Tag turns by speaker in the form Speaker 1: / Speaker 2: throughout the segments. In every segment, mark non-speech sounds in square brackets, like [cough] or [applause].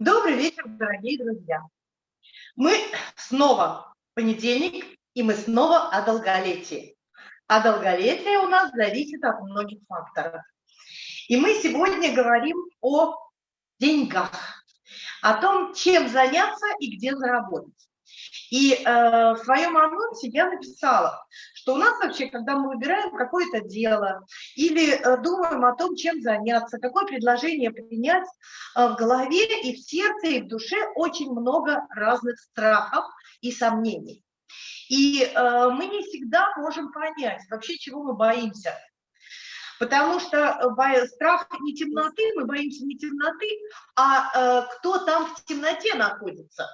Speaker 1: Добрый вечер, дорогие друзья. Мы снова понедельник, и мы снова о долголетии. А долголетие у нас зависит от многих факторов. И мы сегодня говорим о деньгах, о том, чем заняться и где заработать. И э, в своем анонсе я написала, что у нас вообще, когда мы выбираем какое-то дело или э, думаем о том, чем заняться, какое предложение принять, э, в голове и в сердце, и в душе очень много разных страхов и сомнений. И э, мы не всегда можем понять вообще, чего мы боимся. Потому что э, страх не темноты, мы боимся не темноты, а э, кто там в темноте находится.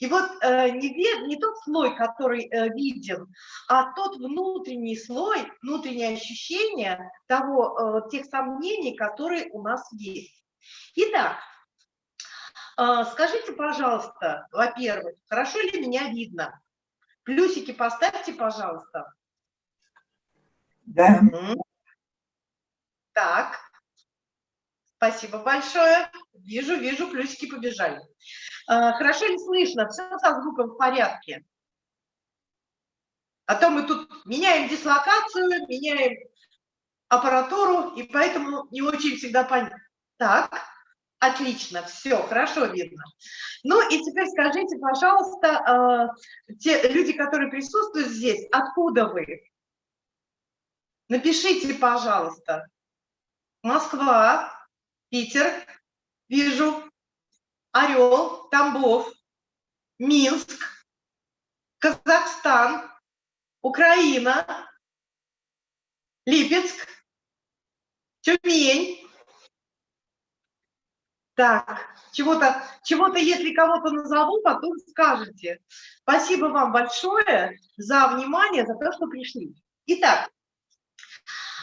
Speaker 1: И вот э, не, не тот слой, который виден, а тот внутренний слой, внутреннее ощущение того, тех сомнений, которые у нас есть. Итак, скажите, пожалуйста, во-первых, хорошо ли меня видно? Плюсики поставьте, пожалуйста.
Speaker 2: Да.
Speaker 1: Так, спасибо большое. Вижу, вижу, плюсики побежали. А, хорошо ли слышно? Все со звуком в порядке? А то мы тут меняем дислокацию, меняем аппаратуру, и поэтому не очень всегда понятно. Так, отлично, все, хорошо видно. Ну и теперь скажите, пожалуйста, э, те люди, которые присутствуют здесь, откуда вы? Напишите, пожалуйста. Москва, Питер, вижу, Орел, Тамбов, Минск, Казахстан, Украина, Липецк, Тюмень. Так, чего-то, чего-то, если кого-то назову, потом скажете. Спасибо вам большое за внимание, за то, что пришли. Итак,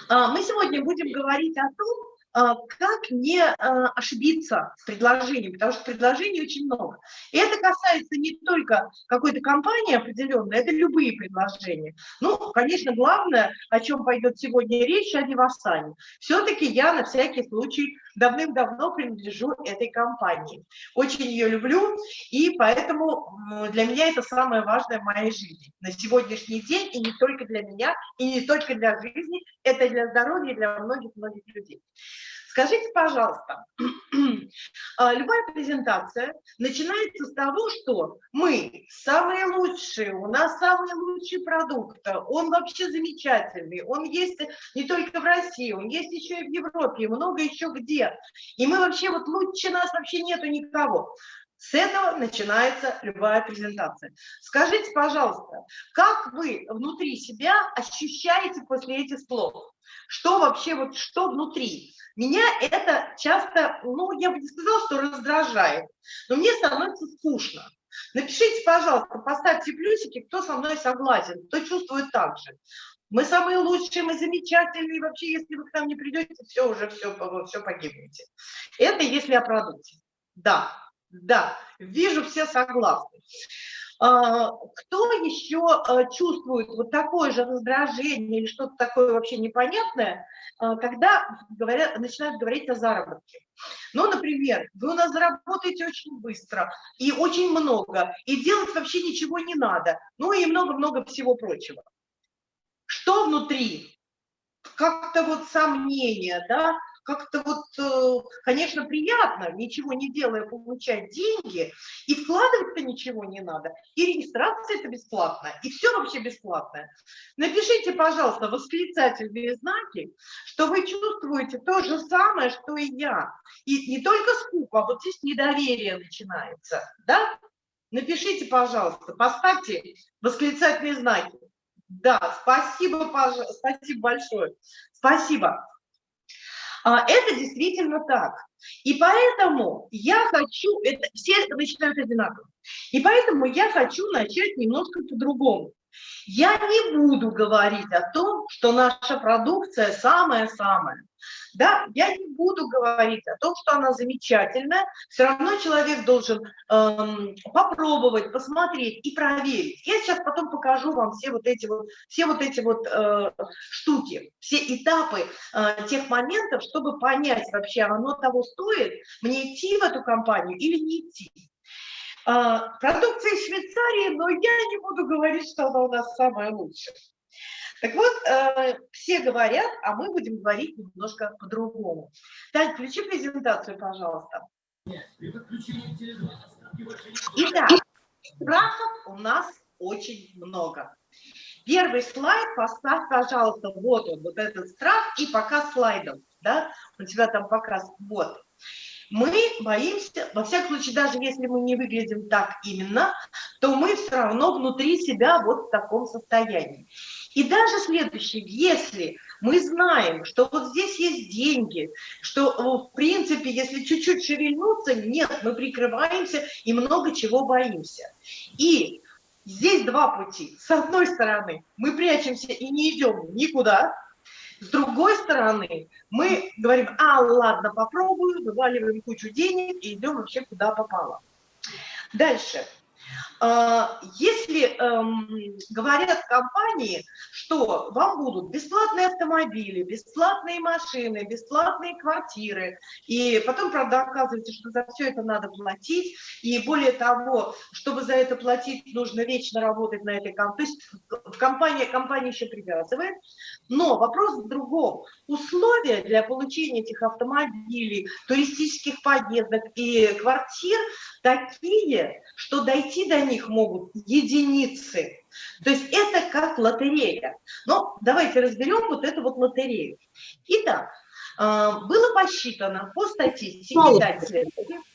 Speaker 1: мы сегодня будем говорить о том, а, как не а, ошибиться с предложением, потому что предложений очень много. И это касается не только какой-то компании определенной, это любые предложения. Ну, конечно, главное, о чем пойдет сегодня речь, о Вивасане. Все-таки я на всякий случай давным-давно принадлежу этой компании. Очень ее люблю, и поэтому для меня это самое важное в моей жизни. На сегодняшний день, и не только для меня, и не только для жизни, это для здоровья и для многих-многих людей. Скажите, пожалуйста, [clears throat] а, любая презентация начинается с того, что мы самые лучшие, у нас самый лучший продукт, он вообще замечательный, он есть не только в России, он есть еще и в Европе, много еще где. И мы вообще, вот лучше нас вообще нету никого. С этого начинается любая презентация. Скажите, пожалуйста, как вы внутри себя ощущаете после этих слов? Что вообще, вот что внутри? Меня это часто, ну, я бы не сказала, что раздражает, но мне становится скучно. Напишите, пожалуйста, поставьте плюсики, кто со мной согласен, кто чувствует так же. Мы самые лучшие, мы замечательные, вообще, если вы к нам не придете, все, уже все, все погибнете. Это если о продукте. Да, да, вижу, все согласны. А, кто еще а, чувствует вот такое же раздражение или что-то такое вообще непонятное, а, когда говорят, начинают говорить о заработке? Ну, например, вы у нас заработаете очень быстро и очень много, и делать вообще ничего не надо, ну и много-много всего прочего. Что внутри? Как-то вот сомнения, да, как-то вот, э, конечно, приятно, ничего не делая, получать деньги, и вкладывать-то ничего не надо, и регистрация это бесплатно, и все вообще бесплатное. Напишите, пожалуйста, восклицательные знаки, что вы чувствуете то же самое, что и я. И не только скука, а вот здесь недоверие начинается, да? Напишите, пожалуйста, поставьте восклицательные знаки. Да, спасибо, пожалуйста, спасибо большое. Спасибо. А, это действительно так. И поэтому я хочу, это, все начинают одинаково, и поэтому я хочу начать немножко по-другому. Я не буду говорить о том, что наша продукция самая-самая. Да, я не буду говорить о том, что она замечательная. Все равно человек должен эм, попробовать, посмотреть и проверить. Я сейчас потом покажу вам все вот эти вот, все вот, эти вот э, штуки, все этапы э, тех моментов, чтобы понять вообще, оно того стоит, мне идти в эту компанию или не идти. А, продукция Швейцарии, но я не буду говорить, что она у нас самая лучшая. Так вот, э, все говорят, а мы будем говорить немножко по-другому. Тань, включи презентацию, пожалуйста. Итак, страхов у нас очень много. Первый слайд поставь, пожалуйста, вот он, вот этот страх, и показ слайдов, да, у тебя там показ, вот мы боимся, во всяком случае, даже если мы не выглядим так именно, то мы все равно внутри себя вот в таком состоянии. И даже следующее, если мы знаем, что вот здесь есть деньги, что в принципе, если чуть-чуть шевельнуться, нет, мы прикрываемся и много чего боимся. И здесь два пути. С одной стороны, мы прячемся и не идем никуда, с другой стороны, мы говорим, а, ладно, попробую, вываливаем кучу денег и идем вообще куда попало. Дальше. А, если эм, говорят компании, что вам будут бесплатные автомобили, бесплатные машины, бесплатные квартиры, и потом, правда, оказывается, что за все это надо платить, и более того, чтобы за это платить, нужно вечно работать на этой компании, то есть в компании, компания еще привязывает, но вопрос в другом. Условия для получения этих автомобилей, туристических поездок и квартир такие, что дойти до них могут единицы. То есть это как лотерея. Но давайте разберем вот эту вот лотерею. Итак, а, было посчитано по статистике, следующий,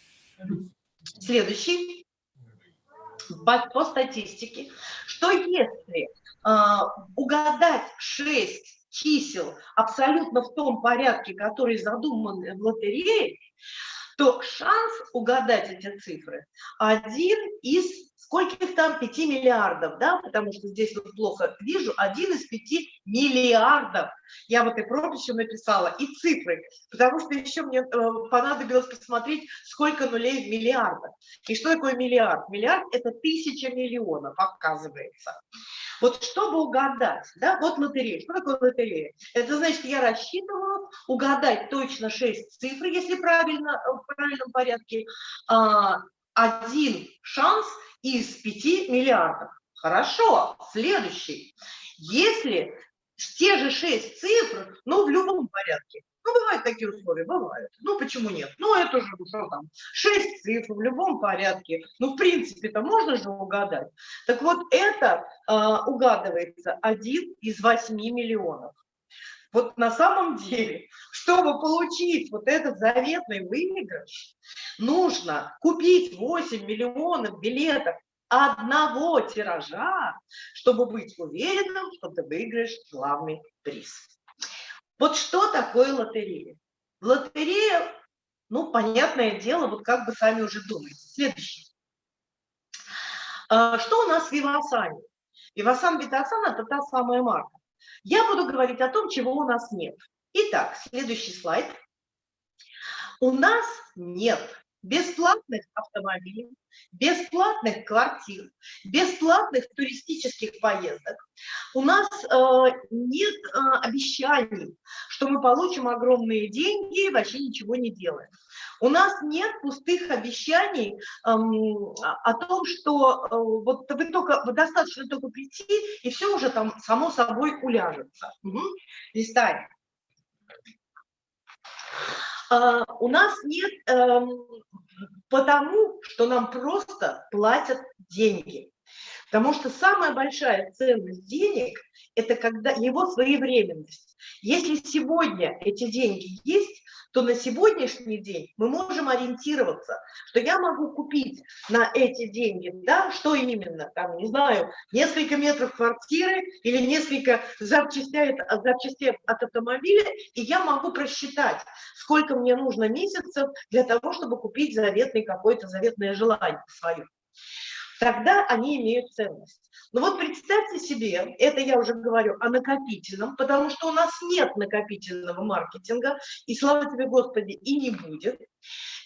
Speaker 1: следующий по, по статистике, что если э, угадать 6 чисел абсолютно в том порядке, который задуман в лотерее, то шанс угадать эти цифры один из скольких там 5 миллиардов, да, потому что здесь вот плохо вижу, один из 5 миллиардов. Я вот и прописью написала, и цифры, потому что еще мне э, понадобилось посмотреть, сколько нулей в миллиардах. И что такое миллиард? Миллиард – это тысяча миллионов, оказывается. Вот чтобы угадать, да, вот лотерея. Что такое лотерея? Это значит, я рассчитываю угадать точно 6 цифр, если правильно, в правильном порядке, а, один шанс из 5 миллиардов. Хорошо, следующий. Если те же 6 цифр, но в любом порядке, ну, бывают такие условия, бывают. Ну, почему нет? Ну, это же, ну, что там, 6 цифр в любом порядке. Ну, в принципе-то можно же угадать. Так вот, это э, угадывается один из 8 миллионов. Вот на самом деле, чтобы получить вот этот заветный выигрыш, нужно купить 8 миллионов билетов одного тиража, чтобы быть уверенным, что ты выиграешь главный приз. Вот что такое лотерея? Лотерея, ну, понятное дело, вот как бы сами уже думаете. Следующий. А, что у нас в Вивасане? Вивасан Битасан – это та самая марка. Я буду говорить о том, чего у нас нет. Итак, следующий слайд. У нас нет бесплатных автомобилей, бесплатных квартир, бесплатных туристических поездок. У нас э, нет э, обещаний, что мы получим огромные деньги и вообще ничего не делаем. У нас нет пустых обещаний эм, о том, что э, вот вы только вы достаточно только прийти, и все уже там само собой уляжется. Угу. Листаем. Uh, у нас нет um, потому, что нам просто платят деньги. Потому что самая большая ценность денег – это когда его своевременность. Если сегодня эти деньги есть, то на сегодняшний день мы можем ориентироваться, что я могу купить на эти деньги, да, что именно, там, не знаю, несколько метров квартиры или несколько запчастей, запчастей от автомобиля, и я могу просчитать, сколько мне нужно месяцев для того, чтобы купить заветный какое-то заветное желание свое. Тогда они имеют ценность. Но вот представьте себе, это я уже говорю о накопительном, потому что у нас нет накопительного маркетинга, и слава тебе, Господи, и не будет.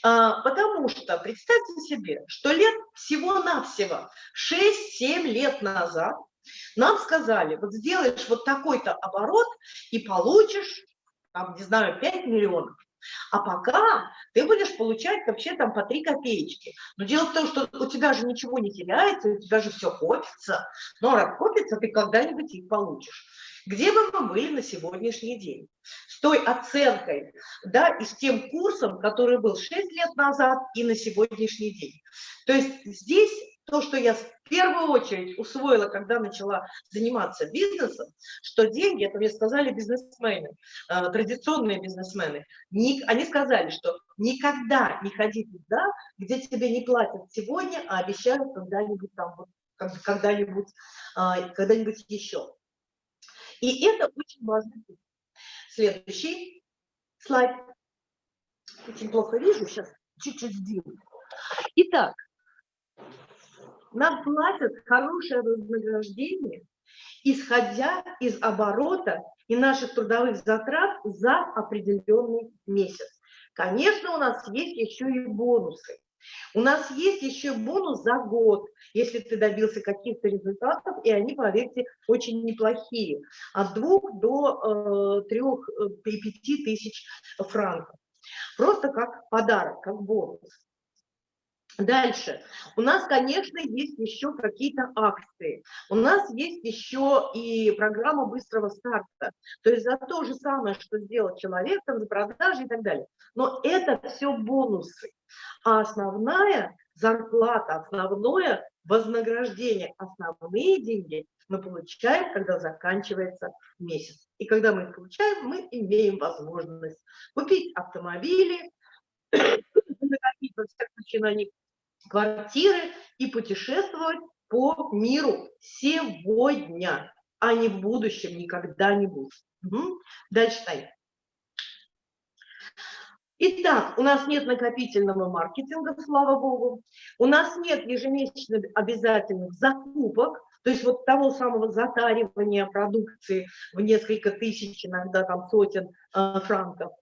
Speaker 1: А, потому что представьте себе, что лет всего-навсего 6-7 лет назад нам сказали, вот сделаешь вот такой-то оборот и получишь, там, не знаю, 5 миллионов. А пока ты будешь получать вообще там по 3 копеечки. Но дело в том, что у тебя же ничего не теряется, у тебя же все копится. Но раз копится, ты когда-нибудь их получишь. Где бы мы были на сегодняшний день? С той оценкой, да, и с тем курсом, который был 6 лет назад и на сегодняшний день. То есть здесь то, что я в первую очередь усвоила, когда начала заниматься бизнесом, что деньги, это мне сказали бизнесмены, э, традиционные бизнесмены, не, они сказали, что никогда не ходи туда, где тебе не платят сегодня, а обещают когда-нибудь там, когда-нибудь э, когда-нибудь еще. И это очень важно. Следующий слайд. Очень плохо вижу, сейчас чуть-чуть сдвину. Итак, нам платят хорошее вознаграждение, исходя из оборота и наших трудовых затрат за определенный месяц. Конечно, у нас есть еще и бонусы. У нас есть еще бонус за год, если ты добился каких-то результатов, и они, поверьте, очень неплохие. От двух до э, трех, э, пяти тысяч франков. Просто как подарок, как бонус. Дальше. У нас, конечно, есть еще какие-то акции. У нас есть еще и программа быстрого старта. То есть за то же самое, что сделал человек, там, за продажи и так далее. Но это все бонусы. А основная зарплата, основное вознаграждение, основные деньги мы получаем, когда заканчивается месяц. И когда мы их получаем, мы имеем возможность купить автомобили, [clears throat] накопить во всяком случае на них квартиры и путешествовать по миру сегодня, а не в будущем, никогда-нибудь. Угу. Дальше, Таня. Итак, у нас нет накопительного маркетинга, слава богу. У нас нет ежемесячных обязательных закупок, то есть вот того самого затаривания продукции в несколько тысяч, иногда там сотен э, франков.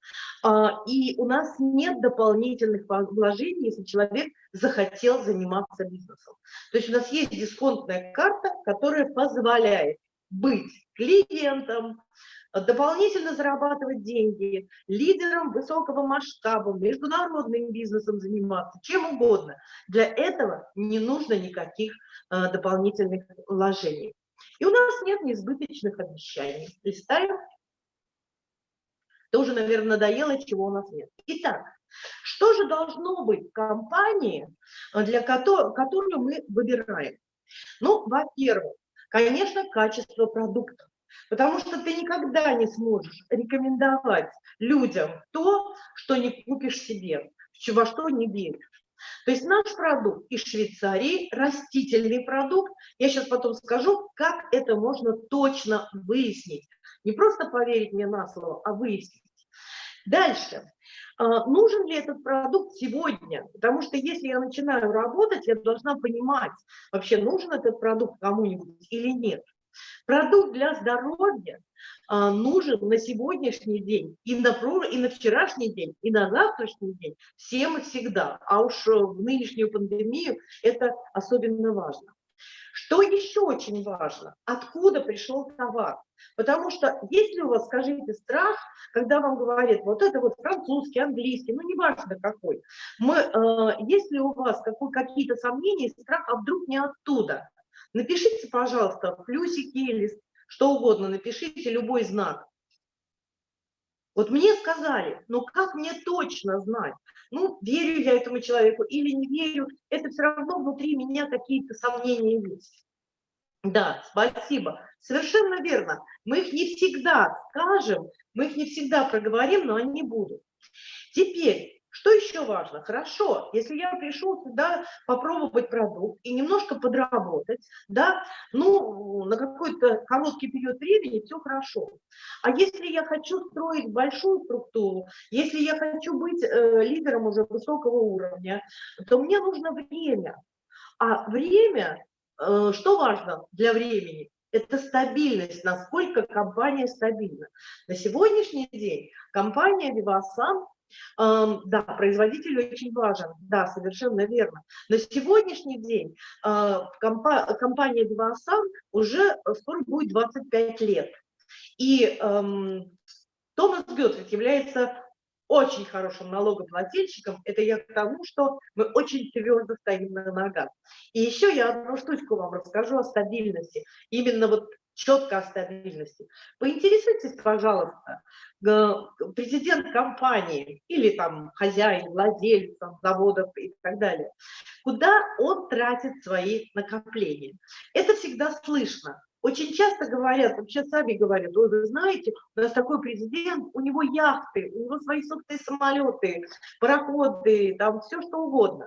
Speaker 1: А, и у нас нет дополнительных вложений, если человек захотел заниматься бизнесом. То есть у нас есть дисконтная карта, которая позволяет быть клиентом, дополнительно зарабатывать деньги, лидером высокого масштаба, международным бизнесом заниматься, чем угодно. Для этого не нужно никаких э, дополнительных вложений. И у нас нет несбыточных обещаний. Листаем. Тоже, наверное, надоело, чего у нас нет. Итак, что же должно быть в компании, для которой, которую мы выбираем? Ну, во-первых, конечно, качество продукта. Потому что ты никогда не сможешь рекомендовать людям то, что не купишь себе, во что не веришь. То есть наш продукт из Швейцарии, растительный продукт, я сейчас потом скажу, как это можно точно выяснить. Не просто поверить мне на слово, а выяснить. Дальше. А, нужен ли этот продукт сегодня? Потому что если я начинаю работать, я должна понимать, вообще нужен этот продукт кому-нибудь или нет. Продукт для здоровья а, нужен на сегодняшний день, и на, и на вчерашний день, и на завтрашний день, всем и всегда. А уж в нынешнюю пандемию это особенно важно. Что еще очень важно? Откуда пришел товар? Потому что если у вас, скажите, страх, когда вам говорят, вот это вот французский, английский, ну неважно какой, мы, э, если у вас какие-то сомнения, страх, а вдруг не оттуда, Напишите, пожалуйста, плюсики или что угодно, напишите любой знак. Вот мне сказали, но как мне точно знать? Ну, верю я этому человеку или не верю, это все равно внутри меня какие-то сомнения есть. Да, спасибо. Совершенно верно. Мы их не всегда скажем, мы их не всегда проговорим, но они будут. Теперь, что еще важно? Хорошо, если я пришел сюда попробовать продукт и немножко подработать, да, ну, на какой-то короткий период времени все хорошо. А если я хочу строить большую структуру, если я хочу быть э, лидером уже высокого уровня, то мне нужно время. А время, э, что важно для времени? Это стабильность, насколько компания стабильна. На сегодняшний день компания Vivasan да, производитель очень важен, да, совершенно верно. На сегодняшний день а, компания Девасан уже скоро будет 25 лет. И Томас Гетфрид является очень хорошим налогоплательщиком, это я к тому, что мы очень твердо стоим на ногах. И еще я одну штучку вам расскажу о стабильности. Именно вот четко о стабильности. Поинтересуйтесь, пожалуйста, президент компании или там хозяин, владелец там, заводов и так далее, куда он тратит свои накопления. Это всегда слышно. Очень часто говорят, вообще сами говорят, вы знаете, у нас такой президент, у него яхты, у него свои собственные самолеты, пароходы, там все что угодно.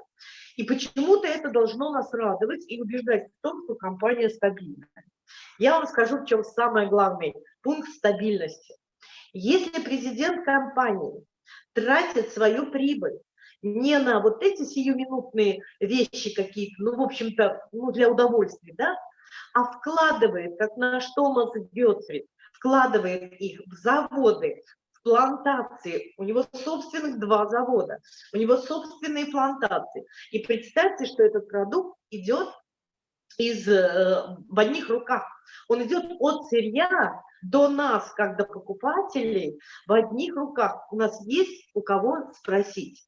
Speaker 1: И почему-то это должно нас радовать и убеждать в том, что компания стабильная. Я вам скажу, в чем самый главный пункт стабильности. Если президент компании тратит свою прибыль не на вот эти сиюминутные вещи какие-то, ну, в общем-то, ну, для удовольствия, да, а вкладывает, как наш Томас Гетфрид, вкладывает их в заводы, в плантации. У него собственных два завода, у него собственные плантации. И представьте, что этот продукт идет из, э, в одних руках. Он идет от сырья до нас, как до покупателей, в одних руках. У нас есть у кого спросить.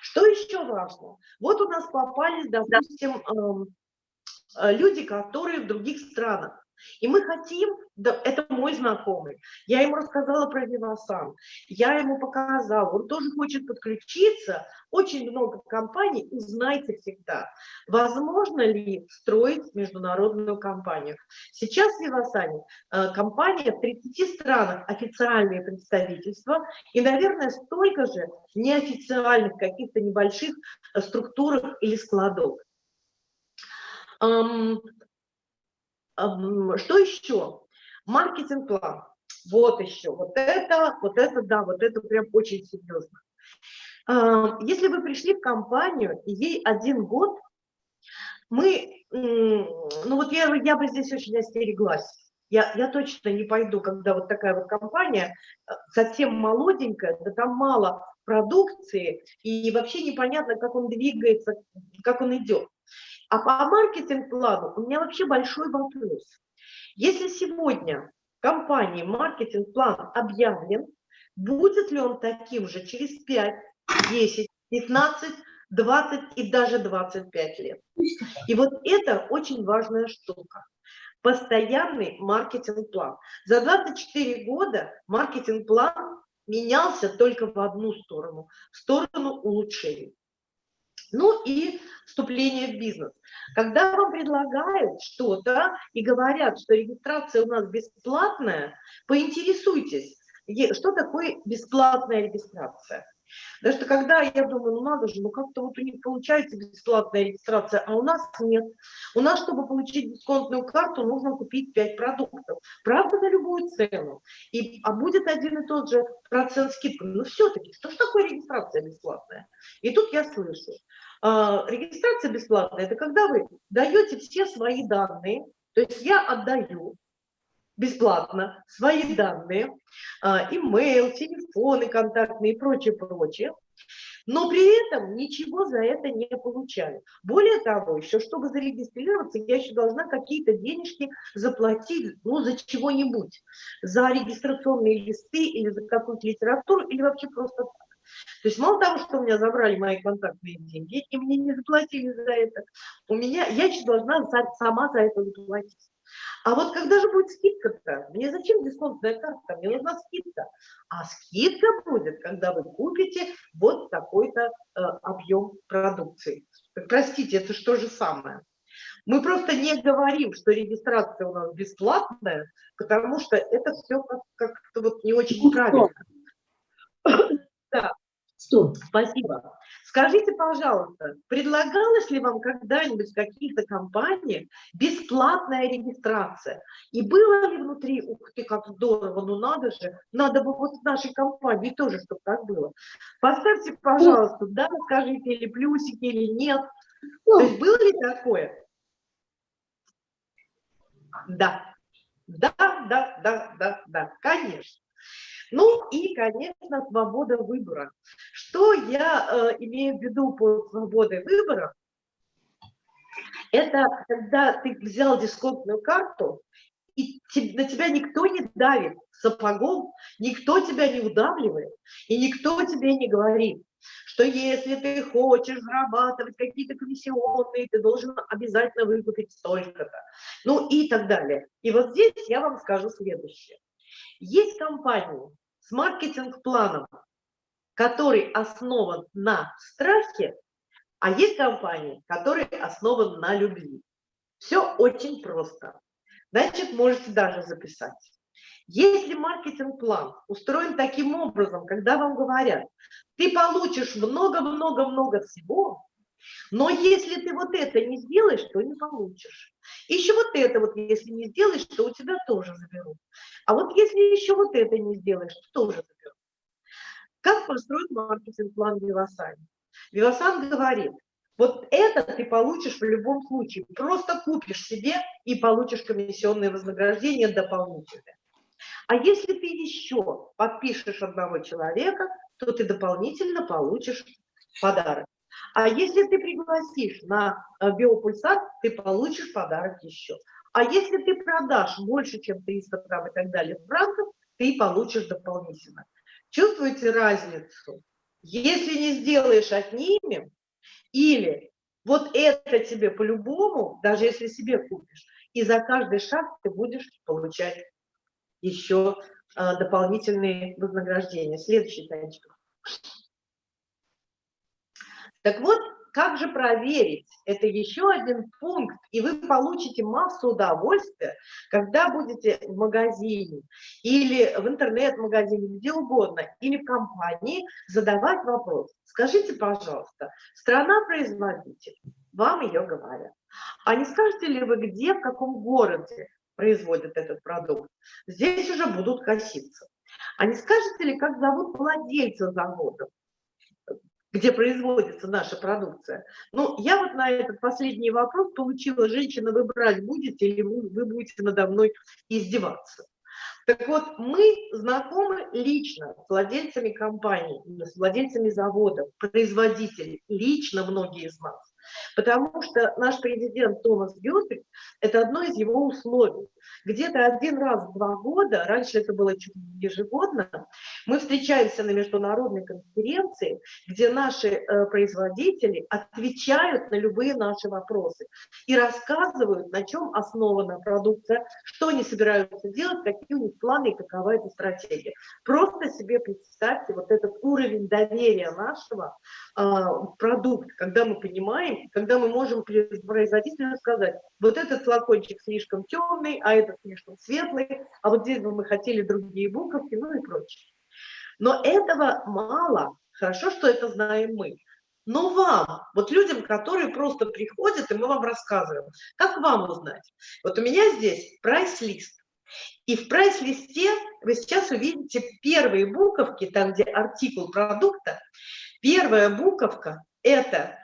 Speaker 1: Что еще важно? Вот у нас попались, допустим, эм, э, люди, которые в других странах. И мы хотим, да, это мой знакомый, я ему рассказала про Вивасан, я ему показала, он тоже хочет подключиться, очень много компаний, узнайте всегда, возможно ли строить международную компанию. Сейчас в Вивасане э, компания в 30 странах, официальные представительства, и, наверное, столько же неофициальных каких-то небольших э, структурах или складов. Что еще? Маркетинг-план. Вот еще. Вот это, вот это, да, вот это прям очень серьезно. Если вы пришли в компанию, и ей один год, мы, ну вот я, я бы здесь очень остереглась. Я, я точно не пойду, когда вот такая вот компания, э, совсем молоденькая, да там мало продукции, и вообще непонятно, как он двигается, как он идет. А по маркетинг-плану у меня вообще большой вопрос. Если сегодня компании маркетинг-план объявлен, будет ли он таким же через 5, 10, 15, 20 и даже 25 лет? И вот это очень важная штука. Постоянный маркетинг-план. За 24 года маркетинг-план менялся только в одну сторону, в сторону улучшений. Ну и вступление в бизнес. Когда вам предлагают что-то и говорят, что регистрация у нас бесплатная, поинтересуйтесь, что такое бесплатная регистрация. Потому что когда я думаю, ну надо же, ну как-то вот у них получается бесплатная регистрация, а у нас нет. У нас, чтобы получить дисконтную карту, нужно купить 5 продуктов. Правда, за любую цену. И, а будет один и тот же процент скидки. Но все-таки, что же такое регистрация бесплатная? И тут я слышу, регистрация бесплатная – это когда вы даете все свои данные, то есть я отдаю бесплатно свои данные, а, имейл, телефоны контактные и прочее, прочее, но при этом ничего за это не получаю. Более того, еще чтобы зарегистрироваться, я еще должна какие-то денежки заплатить, ну, за чего-нибудь, за регистрационные листы или за какую-то литературу, или вообще просто так. То есть мало того, что у меня забрали мои контактные деньги, и мне не заплатили за это, у меня, я должна сама за это заплатить. А вот когда же будет скидка-то? Мне зачем дисконтная карта? Мне нужна скидка. А скидка будет, когда вы купите вот такой-то э, объем продукции. Простите, это что же самое? Мы просто не говорим, что регистрация у нас бесплатная, потому что это все как-то как вот не очень правильно. Да. Что? Спасибо. Скажите, пожалуйста, предлагалась ли вам когда-нибудь в каких-то компаниях бесплатная регистрация? И было ли внутри, ух ты, как здорово, ну надо же, надо бы вот в нашей компании тоже, чтобы так было. Поставьте, пожалуйста, да, скажите, или плюсики, или нет. То есть было ли такое? Да. Да, да, да, да, да, конечно. Ну и, конечно, свобода выбора. Что я э, имею в виду по свободе выбора? Это когда ты взял дисконтную карту, и на тебя никто не давит сапогом, никто тебя не удавливает, и никто тебе не говорит, что если ты хочешь зарабатывать какие-то комиссионные, ты должен обязательно выкупить столько-то, ну и так далее. И вот здесь я вам скажу следующее. Есть компании с маркетинг-планом, который основан на страхе, а есть компании, которые основаны на любви. Все очень просто. Значит, можете даже записать. Если маркетинг-план устроен таким образом, когда вам говорят, ты получишь много-много-много всего, но если ты вот это не сделаешь, то не получишь. Еще вот это вот, если не сделаешь, то у тебя тоже заберут. А вот если еще вот это не сделаешь, то тоже заберут. Как построить маркетинг-план Вивасан? Вивасан говорит, вот это ты получишь в любом случае. Просто купишь себе и получишь комиссионные вознаграждения дополнительные. А если ты еще подпишешь одного человека, то ты дополнительно получишь подарок. А если ты пригласишь на э, биопульсат, ты получишь подарок еще. А если ты продашь больше, чем 300 грамм и так далее франков, ты получишь дополнительно. Чувствуете разницу? Если не сделаешь, отнимем, или вот это тебе по-любому, даже если себе купишь, и за каждый шаг ты будешь получать еще а, дополнительные вознаграждения. Следующий, Танечка. Так вот, как же проверить? Это еще один пункт, и вы получите массу удовольствия, когда будете в магазине или в интернет-магазине, где угодно, или в компании задавать вопрос. Скажите, пожалуйста, страна-производитель, вам ее говорят. А не скажете ли вы, где, в каком городе производят этот продукт? Здесь уже будут коситься. А не скажете ли, как зовут владельца завода? Где производится наша продукция. Ну, я вот на этот последний вопрос получила, женщина, вы брать будете или вы, вы будете надо мной издеваться? Так вот, мы знакомы лично с владельцами компаний, с владельцами заводов, производителей, лично многие из нас. Потому что наш президент Томас Гютрик – это одно из его условий. Где-то один раз в два года, раньше это было чуть ежегодно, мы встречаемся на международной конференции, где наши э, производители отвечают на любые наши вопросы и рассказывают, на чем основана продукция, что они собираются делать, какие у них планы и какова эта стратегия. Просто себе представьте вот этот уровень доверия нашего э, в продукт, когда мы понимаем, когда мы можем производителю сказать, вот этот флакончик слишком темный, а этот слишком светлый, а вот здесь бы мы хотели другие буковки, ну и прочее. Но этого мало. Хорошо, что это знаем мы. Но вам, вот людям, которые просто приходят, и мы вам рассказываем, как вам узнать? Вот у меня здесь прайс-лист. И в прайс-листе вы сейчас увидите первые буковки, там, где артикул продукта. Первая буковка – это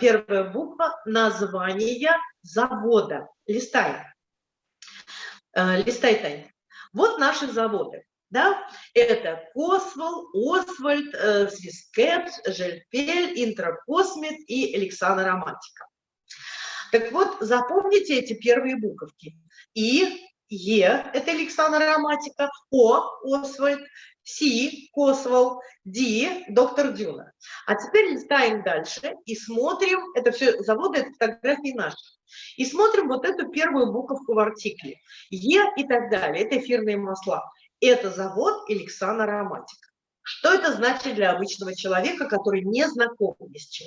Speaker 1: первая буква названия завода. Листай. Э, листай, Тань. Вот наши заводы. Да? Это Косвол, Освальд, э, Свискет, Жельпель, Интракосмит и Александр Романтика. Так вот, запомните эти первые буковки. И, Е – это Александр Романтика, О – Освальд, Си – Косвол, Ди – доктор Дюна. А теперь листаем дальше и смотрим, это все заводы, это фотографии наши. И смотрим вот эту первую буковку в артикле. Е и так далее, это эфирные масла. Это завод Эликсана Ароматика. Что это значит для обычного человека, который не знаком ни с чем?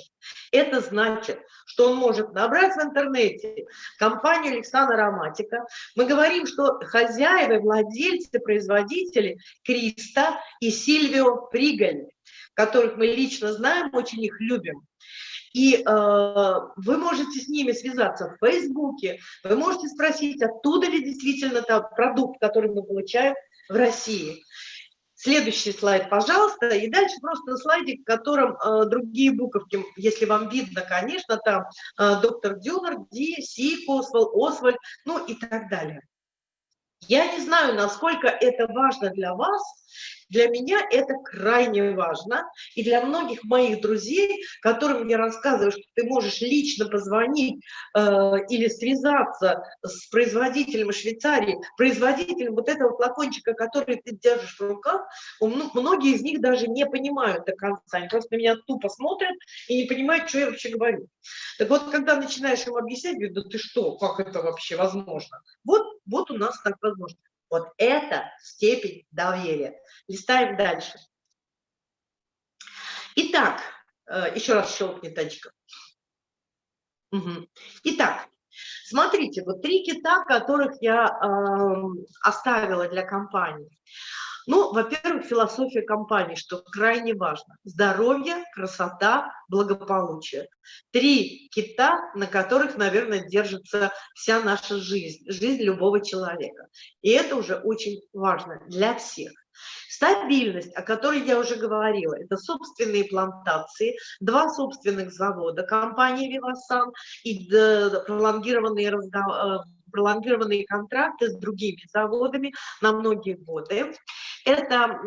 Speaker 1: Это значит, что он может набрать в интернете компанию Александра Ароматика. Мы говорим, что хозяева, владельцы, производители Криста и Сильвио Пригольни, которых мы лично знаем, очень их любим. И э, вы можете с ними связаться в Фейсбуке, вы можете спросить, оттуда ли действительно тот продукт, который мы получаем в России. Следующий слайд, пожалуйста. И дальше просто слайдик, в котором э, другие буковки, если вам видно, конечно, там э, доктор Дюнер, Ди, Си, Освальд, Освальд, ну и так далее. Я не знаю, насколько это важно для вас, для меня это крайне важно, и для многих моих друзей, которым я рассказываю, что ты можешь лично позвонить э, или связаться с производителем Швейцарии, производителем вот этого флакончика, который ты держишь в руках, многие из них даже не понимают до конца, они просто меня тупо смотрят и не понимают, что я вообще говорю. Так вот, когда начинаешь им объяснять, говорят, да ты что, как это вообще возможно? Вот, вот у нас так возможно. Вот это степень доверия. Листаем дальше. Итак, э, еще раз щелкни тачка. Итак, смотрите, вот три кита, которых я э, оставила для компании. Ну, во-первых, философия компании, что крайне важно. Здоровье, красота, благополучие. Три кита, на которых, наверное, держится вся наша жизнь, жизнь любого человека. И это уже очень важно для всех. Стабильность, о которой я уже говорила, это собственные плантации, два собственных завода компании «Вивасан» и пролонгированные разговоры э, пролонгированные контракты с другими заводами на многие годы. Это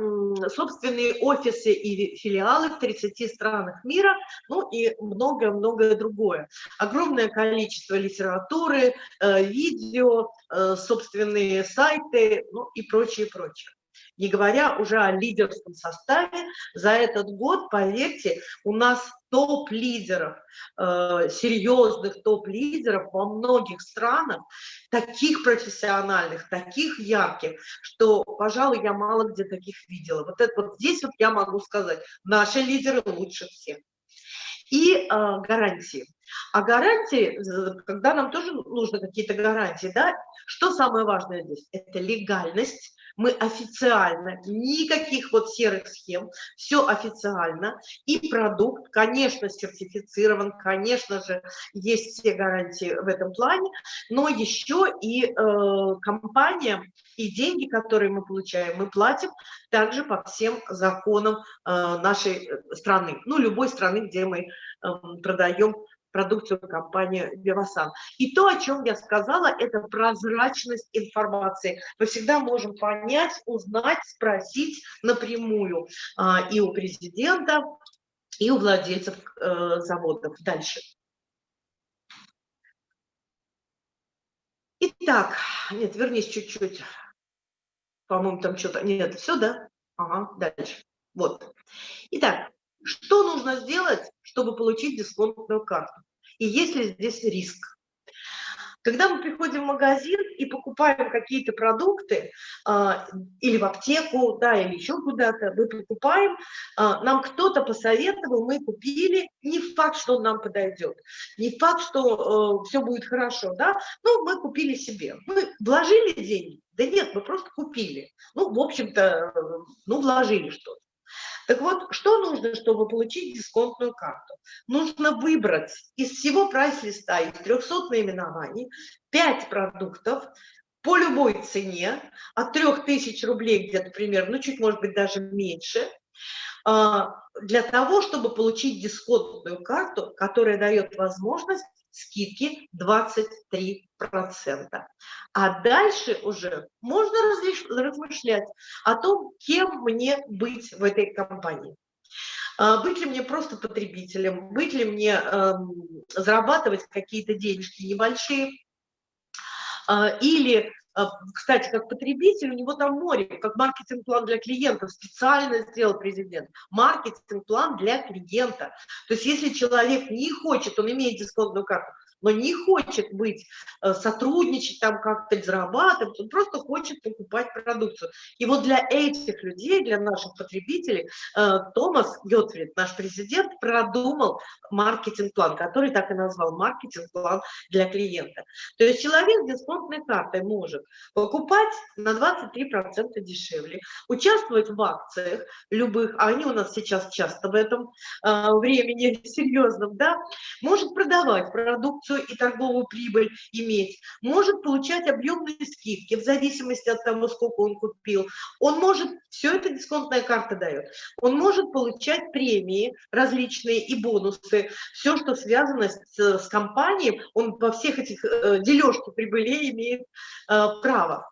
Speaker 1: собственные офисы и филиалы в 30 странах мира, ну и многое-многое другое. Огромное количество литературы, э, видео, э, собственные сайты, ну и прочее, прочее не говоря уже о лидерском составе. За этот год, поверьте, у нас топ-лидеров, э, серьезных топ-лидеров во многих странах, таких профессиональных, таких ярких, что, пожалуй, я мало где таких видела. Вот, это, вот здесь вот я могу сказать, наши лидеры лучше всех. И э, гарантии. А гарантии, когда нам тоже нужны какие-то гарантии, да, что самое важное здесь? Это легальность, мы официально, никаких вот серых схем, все официально, и продукт, конечно, сертифицирован, конечно же, есть все гарантии в этом плане, но еще и э, компания, и деньги, которые мы получаем, мы платим также по всем законам э, нашей страны, ну, любой страны, где мы э, продаем продукцию компании Вивасан. И то, о чем я сказала, это прозрачность информации. Мы всегда можем понять, узнать, спросить напрямую а, и у президента, и у владельцев э, заводов. Дальше. Итак, нет, вернись чуть-чуть. По-моему, там что-то... Нет, все, да? Ага, дальше. Вот. Итак, что нужно сделать, чтобы получить дисконтную карту? И есть ли здесь риск? Когда мы приходим в магазин и покупаем какие-то продукты, а, или в аптеку, да, или еще куда-то, мы покупаем, а, нам кто-то посоветовал, мы купили, не факт, что он нам подойдет, не факт, что э, все будет хорошо, да, но мы купили себе. Мы вложили деньги? Да нет, мы просто купили. Ну, в общем-то, э, ну, вложили что-то. Так вот, что нужно, чтобы получить дисконтную карту? Нужно выбрать из всего прайс-листа, из 300 наименований, 5 продуктов по любой цене, от 3000 рублей где-то примерно, ну чуть может быть даже меньше, а, для того, чтобы получить дисконтную карту, которая дает возможность скидки 23%. А дальше уже можно размышлять о том, кем мне быть в этой компании. А, быть ли мне просто потребителем, быть ли мне э, зарабатывать какие-то денежки небольшие, э, или а, кстати, как потребитель, у него там море, как маркетинг-план для клиентов, специально сделал президент. Маркетинг-план для клиента. То есть если человек не хочет, он имеет дисконтную карту, но не хочет быть, э, сотрудничать там как-то, зарабатывать, он просто хочет покупать продукцию. И вот для этих людей, для наших потребителей, э, Томас Гетфрид, наш президент, продумал маркетинг-план, который так и назвал маркетинг-план для клиента. То есть человек с дисконтной картой может покупать на 23% дешевле, участвовать в акциях любых, а они у нас сейчас часто в этом э, времени [laughs] серьезном, да, может продавать продукцию продукцию и торговую прибыль иметь, может получать объемные скидки в зависимости от того, сколько он купил. Он может, все это дисконтная карта дает, он может получать премии различные и бонусы, все, что связано с, с компанией, он во всех этих э, дележке прибылей имеет э, право.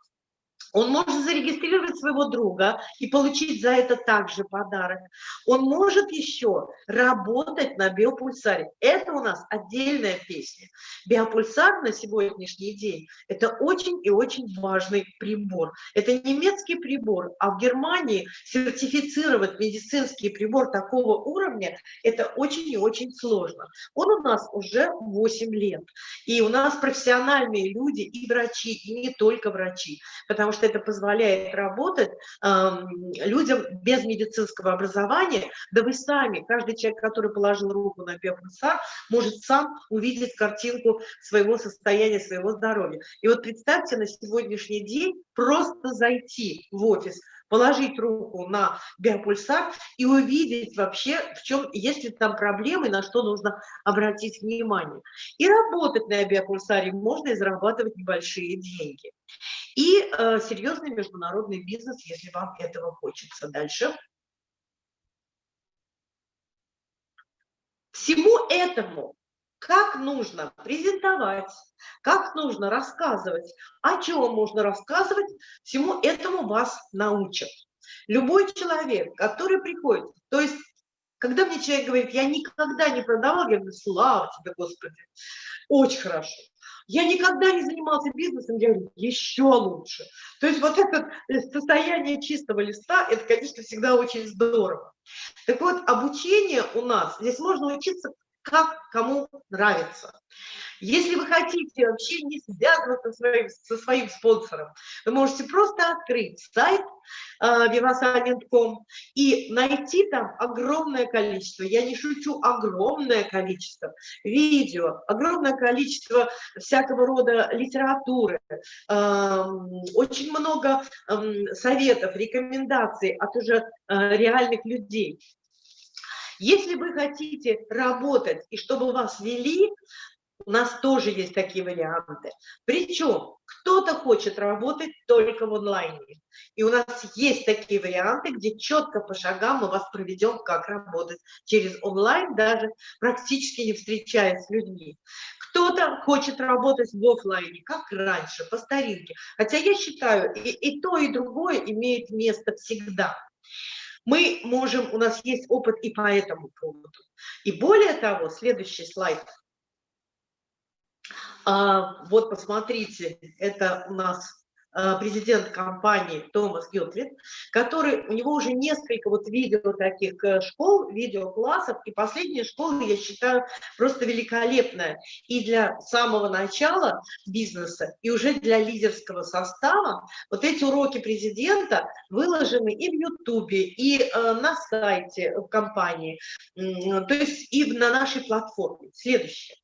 Speaker 1: Он может зарегистрировать своего друга и получить за это также подарок. Он может еще работать на биопульсаре. Это у нас отдельная песня. Биопульсар на сегодняшний день – это очень и очень важный прибор. Это немецкий прибор, а в Германии сертифицировать медицинский прибор такого уровня – это очень и очень сложно. Он у нас уже 8 лет. И у нас профессиональные люди и врачи, и не только врачи, потому что это позволяет работать э, людям без медицинского образования, да вы сами, каждый человек, который положил руку на биопульсар, может сам увидеть картинку своего состояния, своего здоровья. И вот представьте, на сегодняшний день просто зайти в офис, положить руку на биопульсар и увидеть вообще, в чем, есть ли там проблемы, на что нужно обратить внимание. И работать на биопульсаре можно и зарабатывать небольшие деньги и э, серьезный международный бизнес, если вам этого хочется. Дальше. Всему этому как нужно презентовать, как нужно рассказывать, о чем можно рассказывать, всему этому вас научат. Любой человек, который приходит, то есть, когда мне человек говорит, я никогда не продавал, я говорю, слава тебе, Господи, очень хорошо. Я никогда не занимался бизнесом, я говорю, еще лучше. То есть вот это э, состояние чистого листа, это, конечно, всегда очень здорово. Так вот, обучение у нас, здесь можно учиться как кому нравится. Если вы хотите вообще не связываться со своим, со своим спонсором, вы можете просто открыть сайт э, vivasalent.com и найти там огромное количество, я не шучу, огромное количество видео, огромное количество всякого рода литературы, э, очень много э, советов, рекомендаций от уже э, реальных людей. Если вы хотите работать и чтобы вас вели, у нас тоже есть такие варианты. Причем кто-то хочет работать только в онлайне. И у нас есть такие варианты, где четко по шагам мы вас проведем, как работать через онлайн, даже практически не встречаясь с людьми. Кто-то хочет работать в офлайне, как раньше, по старинке. Хотя я считаю, и, и то, и другое имеет место всегда мы можем, у нас есть опыт и по этому поводу. И более того, следующий слайд. А, вот посмотрите, это у нас Э, президент компании Томас Гилтрид, который, у него уже несколько вот видео таких э, школ, видеоклассов, и последняя школа, я считаю, просто великолепная и для самого начала бизнеса, и уже для лидерского состава. Вот эти уроки президента выложены и в Ютубе, и э, на сайте в компании, то есть и на нашей платформе. Следующее.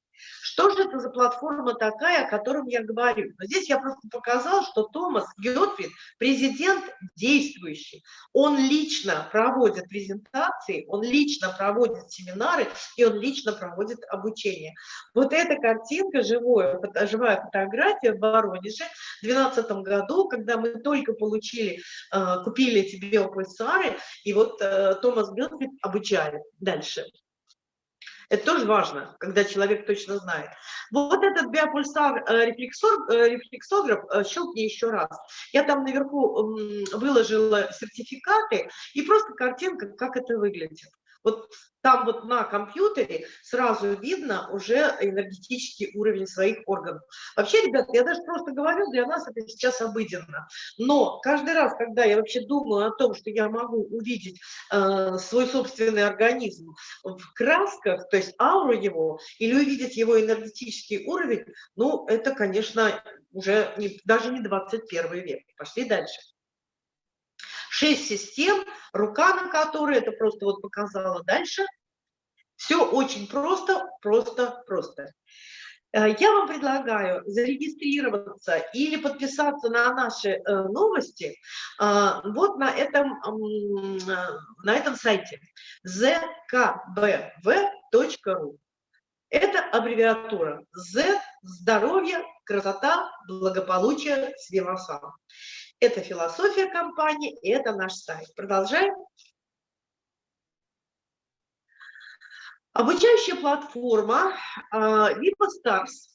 Speaker 1: Что же это за платформа такая, о которой я говорю? Но здесь я просто показал, что Томас Гетфрид, президент действующий, он лично проводит презентации, он лично проводит семинары, и он лично проводит обучение. Вот эта картинка, живое, живая фотография в Воронеже в 2012 году, когда мы только получили, э, купили эти биопульсары, и вот э, Томас Гетфрид обучали дальше. Это тоже важно, когда человек точно знает. Вот этот биопульсар э, рефлексор, э, рефлексограф, э, щелкни еще раз. Я там наверху выложила сертификаты и просто картинка, как это выглядит. Вот там вот на компьютере сразу видно уже энергетический уровень своих органов. Вообще, ребят, я даже просто говорю, для нас это сейчас обыденно. Но каждый раз, когда я вообще думаю о том, что я могу увидеть э, свой собственный организм в красках, то есть ауру его, или увидеть его энергетический уровень, ну, это, конечно, уже не, даже не 21 век. Пошли дальше. Шесть систем, рука на которой, это просто вот показала дальше. Все очень просто, просто, просто. Э, я вам предлагаю зарегистрироваться или подписаться на наши э, новости э, вот на этом, на этом сайте zkbv.ru. Это аббревиатура Z – здоровье, красота, благополучие с Вивасан. Это философия компании, и это наш сайт. Продолжаем. Обучающая платформа Viva Stars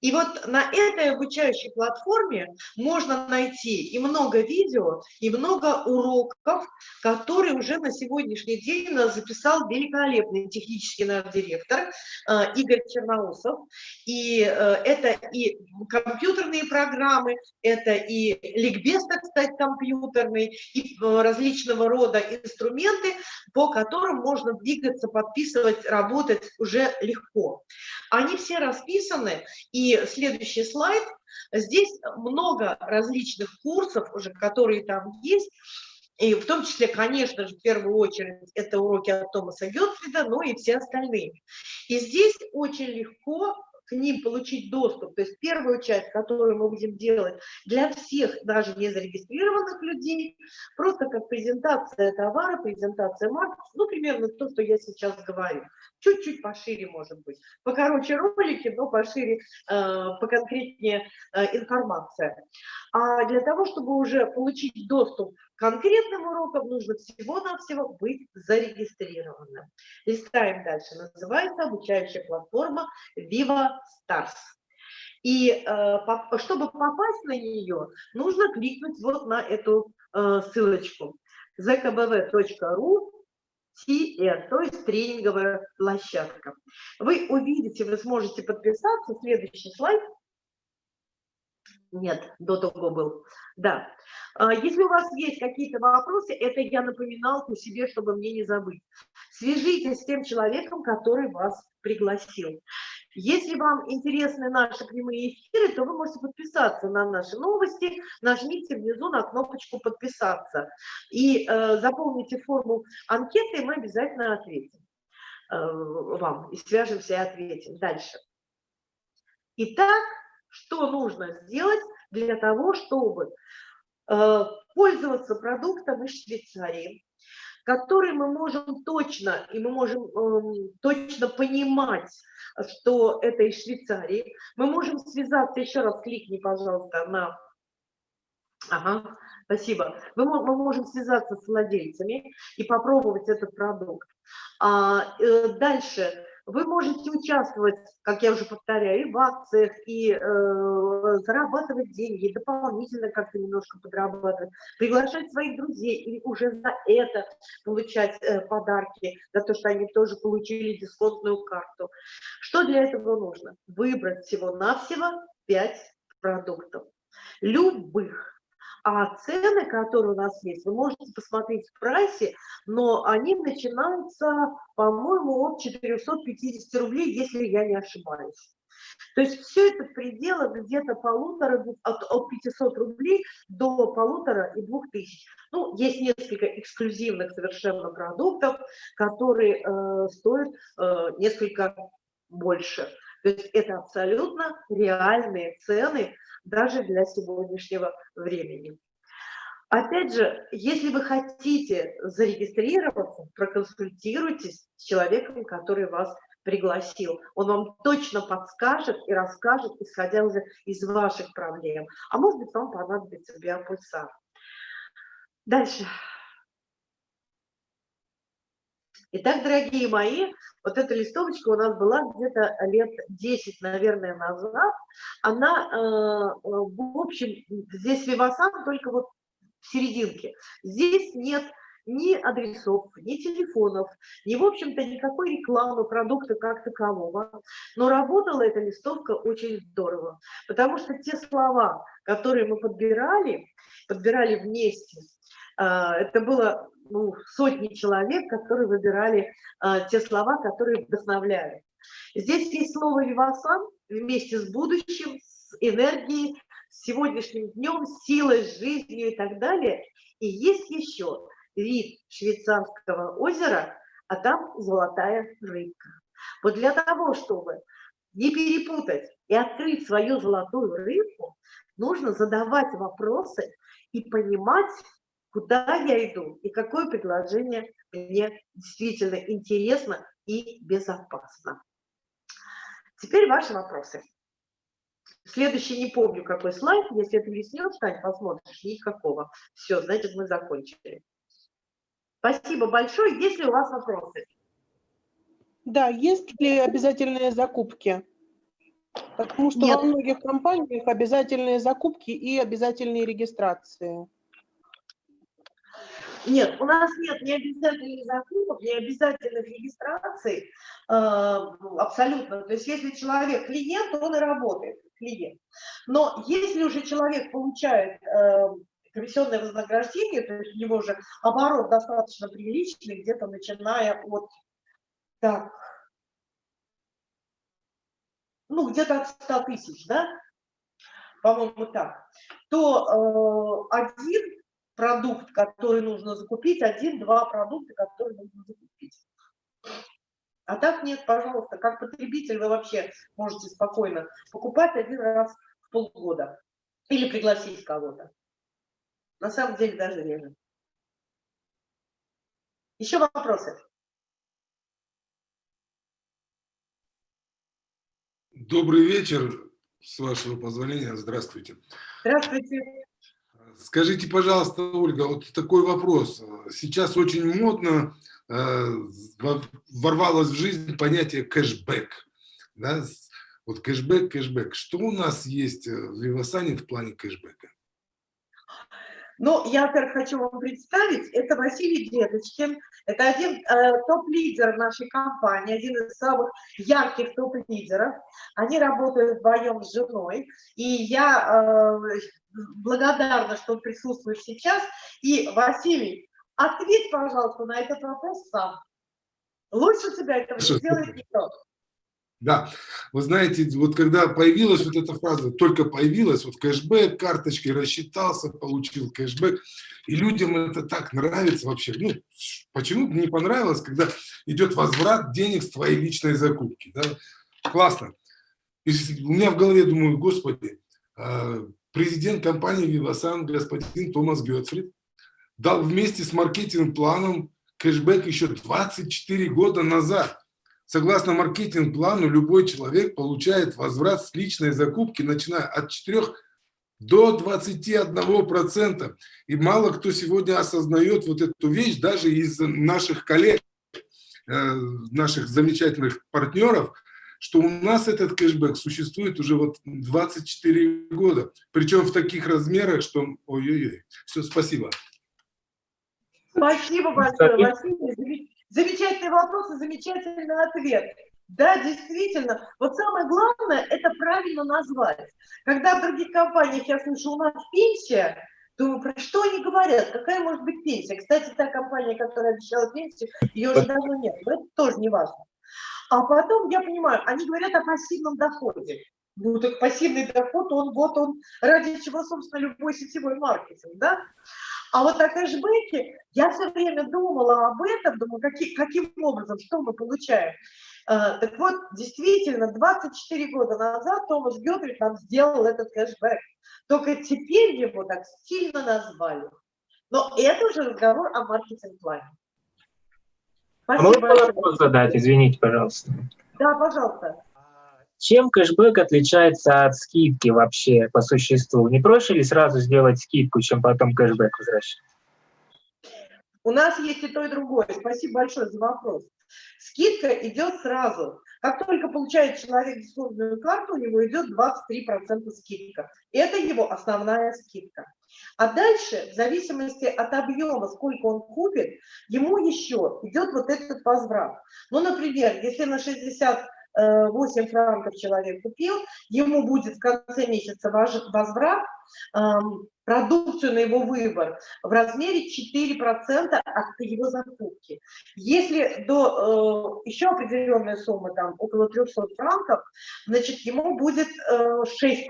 Speaker 1: и вот на этой обучающей платформе можно найти и много видео, и много уроков, которые уже на сегодняшний день нас записал великолепный технический наш директор э, Игорь Черноусов. И э, это и компьютерные программы, это и ликбез, так сказать, компьютерный, и э, различного рода инструменты, по которым можно двигаться, подписывать, работать уже легко. Они все расписаны, и и следующий слайд. Здесь много различных курсов уже, которые там есть. И в том числе, конечно же, в первую очередь, это уроки от Томаса Гетфрида, но и все остальные. И здесь очень легко к ним получить доступ. То есть первую часть, которую мы будем делать для всех, даже не зарегистрированных людей, просто как презентация товара, презентация марки, ну, примерно то, что я сейчас говорю чуть-чуть пошире, может быть. Покороче ролики, но пошире, э, поконкретнее э, информация. А для того, чтобы уже получить доступ к конкретным урокам, нужно всего-навсего быть зарегистрированным. Листаем дальше. Называется обучающая платформа Viva Stars. И э, чтобы попасть на нее, нужно кликнуть вот на эту ссылочку zkbv.ru TR, то есть тренинговая площадка. Вы увидите, вы сможете подписаться. Следующий слайд. Нет, до того был. Да. А, если у вас есть какие-то вопросы, это я напоминалку себе, чтобы мне не забыть. Свяжитесь с тем человеком, который вас пригласил. Если вам интересны наши прямые эфиры, то вы можете подписаться на наши новости, нажмите внизу на кнопочку «Подписаться» и э, заполните форму анкеты, и мы обязательно ответим э, вам, и свяжемся и ответим. Дальше. Итак, что нужно сделать для того, чтобы э, пользоваться продуктом из Швейцарии, который мы можем точно, и мы можем э, точно понимать, что это из Швейцарии. Мы можем связаться, еще раз кликни, пожалуйста, на... Ага, спасибо. Мы, мы можем связаться с владельцами и попробовать этот продукт. А, э, дальше вы можете участвовать, как я уже повторяю, и в акциях, и э, зарабатывать деньги, дополнительно как-то немножко подрабатывать, приглашать своих друзей и уже за это получать э, подарки, за то, что они тоже получили дисконтную карту. Что для этого нужно? Выбрать всего-навсего 5 продуктов. Любых а цены, которые у нас есть, вы можете посмотреть в прайсе, но они начинаются, по-моему, от 450 рублей, если я не ошибаюсь. То есть все это в пределах где-то полутора, от, от 500 рублей до полутора и двух тысяч. Ну, есть несколько эксклюзивных совершенно продуктов, которые э, стоят э, несколько больше. То есть это абсолютно реальные цены, даже для сегодняшнего времени. Опять же, если вы хотите зарегистрироваться, проконсультируйтесь с человеком, который вас пригласил. Он вам точно подскажет и расскажет, исходя уже из ваших проблем. А может быть, вам понадобится биопульсар. Дальше. Итак, дорогие мои, вот эта листовочка у нас была где-то лет 10, наверное, назад. Она, э, в общем, здесь Вивасан только вот в серединке. Здесь нет ни адресов, ни телефонов, ни, в общем-то, никакой рекламы продукта как такового. Но работала эта листовка очень здорово, потому что те слова, которые мы подбирали, подбирали вместе, э, это было ну, сотни человек, которые выбирали э, те слова, которые вдохновляют. Здесь есть слово «вивасан» вместе с будущим, с энергией, с сегодняшним днем, силой, жизнью и так далее. И есть еще вид швейцарского озера, а там золотая рыбка. Вот для того, чтобы не перепутать и открыть свою золотую рыбку, нужно задавать вопросы и понимать, куда я иду и какое предложение мне действительно интересно и безопасно. Теперь ваши вопросы. Следующий не помню, какой слайд. Если это веснет, Тань, посмотришь. Никакого. Все, значит, мы закончили. Спасибо большое. Есть ли у вас вопросы?
Speaker 2: Да, есть ли обязательные закупки? Потому что Нет. во многих компаниях обязательные закупки и обязательные регистрации.
Speaker 1: Нет, у нас нет ни обязательных закупок, ни обязательных регистраций, э, абсолютно. То есть если человек клиент, он и работает, клиент. Но если уже человек получает э, комиссионное вознаграждение, то есть у него уже оборот достаточно приличный, где-то начиная от, так, ну, где-то от 100 тысяч, да, по-моему, так, то э, один продукт, который нужно закупить, один-два продукта, которые нужно закупить. А так нет, пожалуйста, как потребитель вы вообще можете спокойно покупать один раз в полгода или пригласить кого-то. На самом деле даже реже. Еще вопросы?
Speaker 3: Добрый вечер, с вашего позволения. Здравствуйте.
Speaker 1: Здравствуйте.
Speaker 3: Скажите, пожалуйста, Ольга, вот такой вопрос. Сейчас очень модно э, ворвалось в жизнь понятие кэшбэк. Да? Вот кэшбэк, кэшбэк. Что у нас есть в Вивасане в плане кэшбэка?
Speaker 1: Ну, я, во-первых, хочу вам представить, это Василий Дедочкин, это один э, топ-лидер нашей компании, один из самых ярких топ-лидеров. Они работают вдвоем с женой, и я э, благодарна, что он присутствует сейчас. И, Василий, ответь, пожалуйста, на этот вопрос сам. Лучше тебя этого не никто.
Speaker 3: Да, вы знаете, вот когда появилась вот эта фраза, только появилась, вот кэшбэк, карточкой рассчитался, получил кэшбэк, и людям это так нравится вообще. Ну, почему не понравилось, когда идет возврат денег с твоей личной закупки, да? Классно. И у меня в голове думаю, господи, а, президент компании Vivasan, господин Томас Гетфрид, дал вместе с маркетинг-планом кэшбэк еще 24 года назад. Согласно маркетинг-плану, любой человек получает возврат с личной закупки, начиная от 4 до 21%. И мало кто сегодня осознает вот эту вещь, даже из наших коллег, э, наших замечательных партнеров, что у нас этот кэшбэк существует уже вот 24 года. Причем в таких размерах, что... Ой-ой-ой. Все, спасибо.
Speaker 1: Спасибо большое, Василий. Замечательный вопрос и замечательный ответ. Да, действительно. Вот самое главное – это правильно назвать. Когда в других компаниях я слышу, у нас пенсия, думаю, про что они говорят, какая может быть пенсия. Кстати, та компания, которая обещала пенсию, ее уже давно нет, но это тоже не важно. А потом я понимаю, они говорят о пассивном доходе. Ну, так пассивный доход, он вот он, ради чего, собственно, любой сетевой маркетинг, да? А вот о кэшбэке я все время думала об этом, думаю, каким, каким образом, что мы получаем. Uh, так вот, действительно, 24 года назад Томас Гедрик нам сделал этот кэшбэк. Только теперь его так сильно назвали. Но это уже разговор о маркетинг-плане.
Speaker 4: А можно вопрос задать, извините, пожалуйста?
Speaker 1: Да, пожалуйста.
Speaker 4: Чем кэшбэк отличается от скидки вообще по существу? Не проще ли сразу сделать скидку, чем потом кэшбэк возвращать?
Speaker 1: У нас есть и то, и другое. Спасибо большое за вопрос. Скидка идет сразу. Как только получает человек дисконтную карту, у него идет 23% скидка. Это его основная скидка. А дальше, в зависимости от объема, сколько он купит, ему еще идет вот этот возврат. Ну, например, если на 60 8 франков человек купил, ему будет в конце месяца возврат, продукцию на его выбор в размере 4% от его закупки. Если до э, еще определенной суммы, там около 300 франков, значит ему будет э, 6%.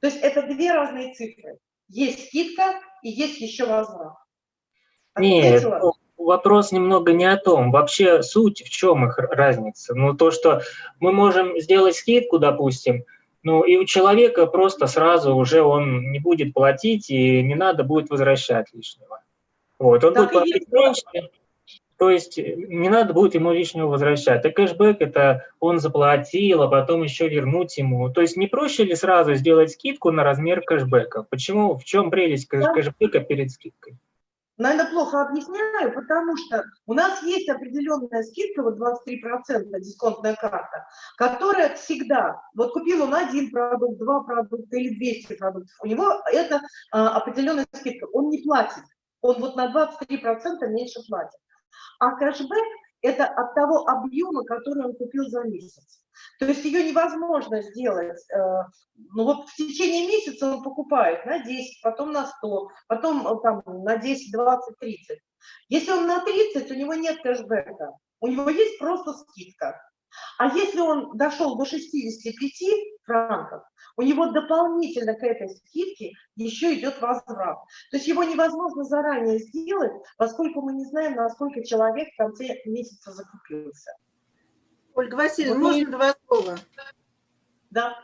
Speaker 1: То есть это две разные цифры. Есть скидка и есть еще возврат.
Speaker 4: Нет, вопрос немного не о том. Вообще суть, в чем их разница? Ну, то, что мы можем сделать скидку, допустим, ну, и у человека просто сразу уже он не будет платить, и не надо будет возвращать лишнего. Вот, он так будет платить меньше, То есть э, не надо будет ему лишнего возвращать. А кэшбэк – это он заплатил, а потом еще вернуть ему. То есть не проще ли сразу сделать скидку на размер кэшбэка? Почему, в чем прелесть кэшбэка перед скидкой?
Speaker 1: Наверное, плохо объясняю, потому что у нас есть определенная скидка, вот 23% дисконтная карта, которая всегда, вот купил он один продукт, два продукта или 200 продуктов, у него это а, определенная скидка, он не платит, он вот на 23% меньше платит. А кэшбэк – это от того объема, который он купил за месяц. То есть ее невозможно сделать, э, ну вот в течение месяца он покупает на 10, потом на 100, потом э, там на 10, 20, 30. Если он на 30, у него нет кэшбэка, у него есть просто скидка. А если он дошел до 65 франков, у него дополнительно к этой скидке еще идет возврат. То есть его невозможно заранее сделать, поскольку мы не знаем, насколько человек в конце месяца закупился.
Speaker 5: Ольга Васильевна, вот можно два слова?
Speaker 1: Да.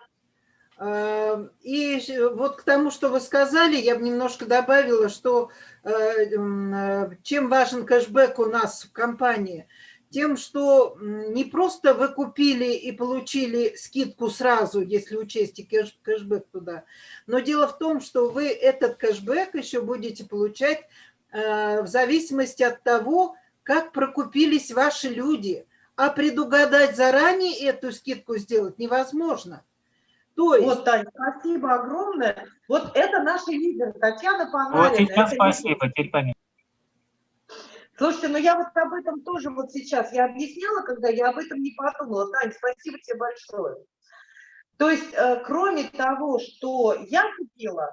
Speaker 5: А, и вот к тому, что вы сказали, я бы немножко добавила, что э, э, чем важен кэшбэк у нас в компании – тем, что не просто вы купили и получили скидку сразу, если учесть и кэш, кэшбэк туда, но дело в том, что вы этот кэшбэк еще будете получать э, в зависимости от того, как прокупились ваши люди. А предугадать заранее эту скидку сделать невозможно.
Speaker 1: То есть... Вот, Таня, спасибо огромное. Вот это наши лидеры, Татьяна Панарина.
Speaker 4: Вот сейчас спасибо, теперь понятно.
Speaker 1: Слушайте, ну я вот об этом тоже вот сейчас, я объясняла, когда я об этом не подумала. Тань, спасибо тебе большое. То есть, э, кроме того, что я купила,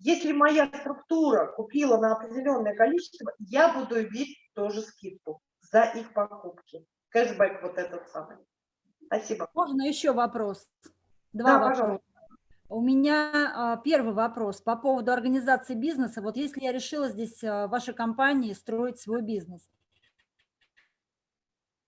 Speaker 1: если моя структура купила на определенное количество, я буду иметь тоже скидку за их покупки. Кэшбэк вот этот самый. Спасибо.
Speaker 6: Можно еще вопрос? Два да, вопроса. Пожалуйста. У меня а, первый вопрос по поводу организации бизнеса. Вот если я решила здесь а, в вашей компании строить свой бизнес,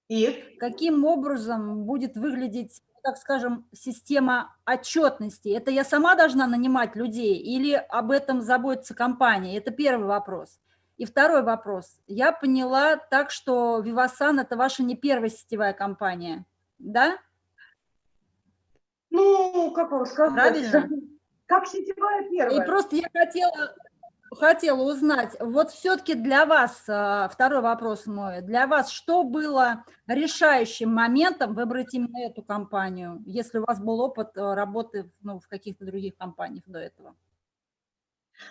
Speaker 6: и каким образом будет выглядеть, так скажем, система отчетности? Это я сама должна нанимать людей или об этом заботится компания? Это первый вопрос. И второй вопрос. Я поняла так, что Vivasan – это ваша не первая сетевая компания, да?
Speaker 1: Ну, как вам сказать? Правильно? [laughs] Как сетевая первая.
Speaker 6: И просто я хотела, хотела узнать, вот все-таки для вас, а, второй вопрос мой, для вас что было решающим моментом выбрать именно эту компанию, если у вас был опыт а, работы ну, в каких-то других компаниях до этого?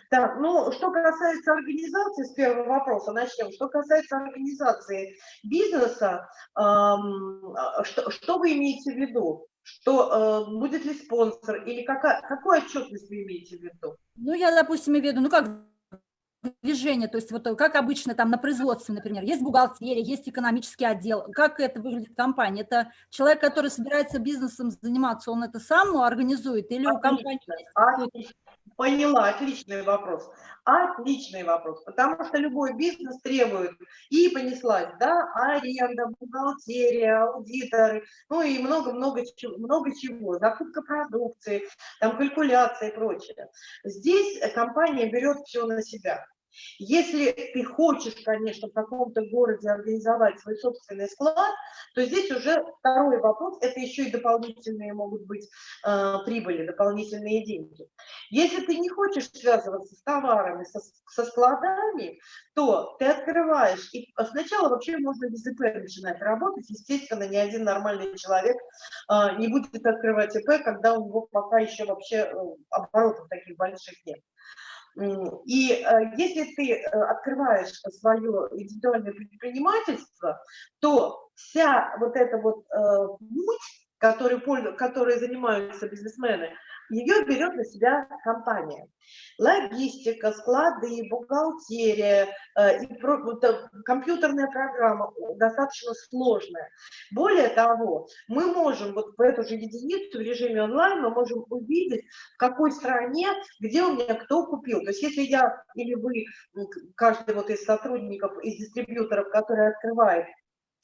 Speaker 1: Так, ну, что касается организации, с первого вопроса начнем. Что касается организации бизнеса, эм, что, что вы имеете в виду? Что э, будет ли спонсор, или какая, какую отчетность вы имеете в виду?
Speaker 6: Ну, я, допустим, имею в виду, ну, как движение, то есть вот как обычно там на производстве, например, есть бухгалтерия, есть экономический отдел. Как это выглядит в компании? Это человек, который собирается бизнесом заниматься, он это сам организует или отлично, у компании?
Speaker 1: Отлично. Поняла, отличный вопрос. Отличный вопрос, потому что любой бизнес требует, и понеслась, да, аренда, бухгалтерия, аудиторы, ну и много-много много чего, закупка продукции, там калькуляция и прочее. Здесь компания берет все на себя. Если ты хочешь, конечно, в каком-то городе организовать свой собственный склад, то здесь уже второй вопрос, это еще и дополнительные могут быть э, прибыли, дополнительные деньги. Если ты не хочешь связываться с товарами, со, со складами, то ты открываешь, и сначала вообще можно без ИП начинать работать, естественно, ни один нормальный человек э, не будет открывать ИП, когда у него пока еще вообще э, оборотов таких больших нет. И э, если ты э, открываешь свое индивидуальное предпринимательство, то вся вот эта вот э, путь, который, который занимаются бизнесмены, ее берет на себя компания. Логистика, склады, бухгалтерия, э, и компьютерная программа достаточно сложная. Более того, мы можем вот в эту же единицу в режиме онлайн, мы можем увидеть, в какой стране, где у меня кто купил. То есть если я или вы, каждый вот из сотрудников, из дистрибьюторов, который открывает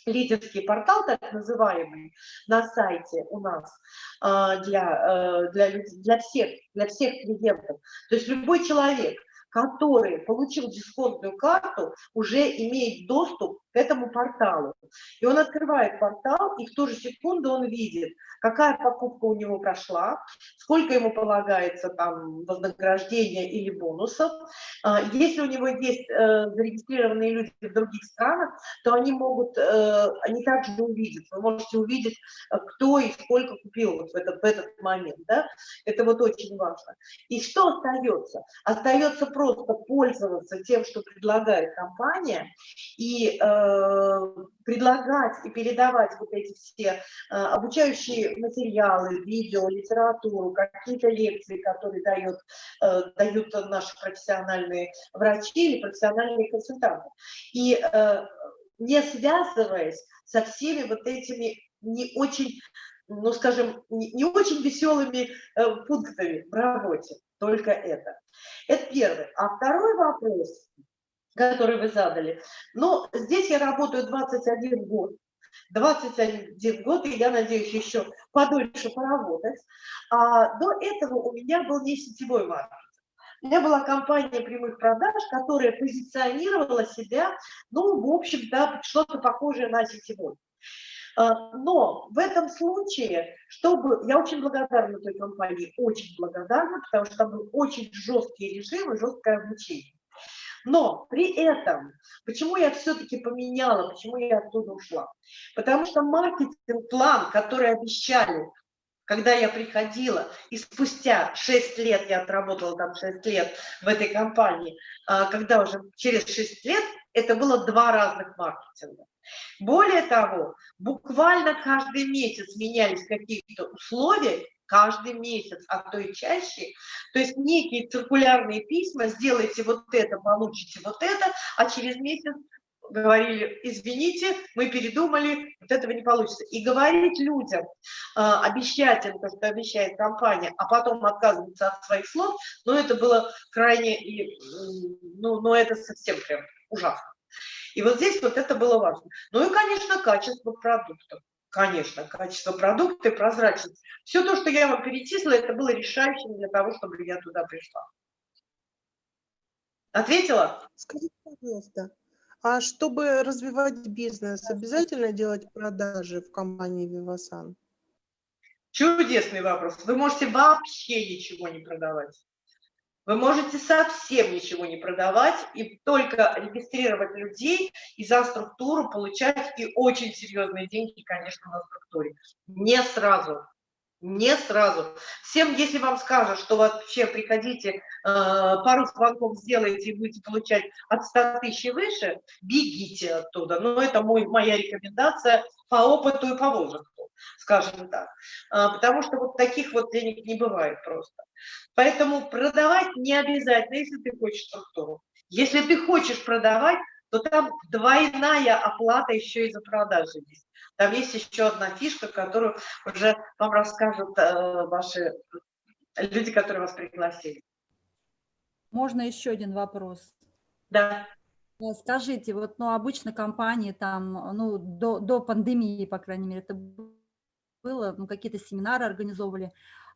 Speaker 1: лидерский портал, так называемый, на сайте у нас а, для, э, для, для, всех, для всех клиентов. То есть любой человек, который получил дисконтную карту, уже имеет доступ к этому порталу. И он открывает портал, и в ту же секунду он видит, какая покупка у него прошла, сколько ему полагается там вознаграждения или бонусов. А, если у него есть э, зарегистрированные люди в других странах, то они могут, э, они также увидят. Вы можете увидеть, э, кто и сколько купил вот в этот, в этот момент. Да? Это вот очень важно. И что остается? Остается просто пользоваться тем, что предлагает компания, и предлагать и передавать вот эти все э, обучающие материалы, видео, литературу, какие-то лекции, которые дают, э, дают наши профессиональные врачи или профессиональные консультанты. И э, не связываясь со всеми вот этими не очень, ну скажем, не, очень веселыми э, пунктами в работе, только это. Это первый. А второй вопрос, который вы задали, ну, здесь я работаю 21 год, 21 год, и я надеюсь еще подольше поработать. А до этого у меня был не сетевой маркетинг. У меня была компания прямых продаж, которая позиционировала себя, ну, в общем-то, что-то похожее на сетевой. А, но в этом случае, чтобы... Я очень благодарна той компании, очень благодарна, потому что там был очень жесткий режим и жесткое обучение. Но при этом, почему я все-таки поменяла, почему я оттуда ушла? Потому что маркетинг-план, который обещали, когда я приходила, и спустя 6 лет, я отработала там 6 лет в этой компании, а, когда уже через 6 лет, это было два разных маркетинга. Более того, буквально каждый месяц менялись какие-то условия, каждый месяц, а то и чаще. То есть некие циркулярные письма, сделайте вот это, получите вот это, а через месяц говорили, извините, мы передумали, вот этого не получится. И говорить людям, э, обещать им то, что обещает компания, а потом отказываться от своих слов, ну, это было крайне, ну, ну это совсем прям ужасно. И вот здесь вот это было важно. Ну и, конечно, качество продуктов. Конечно, качество продукта и прозрачность. Все то, что я вам перечислила, это было решающим для того, чтобы я туда пришла. Ответила?
Speaker 2: Скажите, пожалуйста, а чтобы развивать бизнес, обязательно делать продажи в компании Vivasan?
Speaker 1: Чудесный вопрос. Вы можете вообще ничего не продавать. Вы можете совсем ничего не продавать и только регистрировать людей и за структуру получать и очень серьезные деньги, конечно, на структуре. Не сразу. Не сразу. Всем, если вам скажут, что вообще приходите, э, пару звонков сделаете и будете получать от 100 тысяч и выше, бегите оттуда. Но это мой, моя рекомендация по опыту и по возрасту, скажем так. Э, потому что вот таких вот денег не бывает просто. Поэтому продавать не обязательно, если ты хочешь структуру. Если ты хочешь продавать, то там двойная оплата еще и за продажи есть. Там есть еще одна фишка, которую уже вам расскажут э, ваши люди, которые вас пригласили.
Speaker 6: Можно еще один вопрос?
Speaker 1: Да.
Speaker 6: Э, скажите, вот ну, обычно компании там, ну, до, до пандемии, по крайней мере, это было, ну, какие-то семинары организовывали.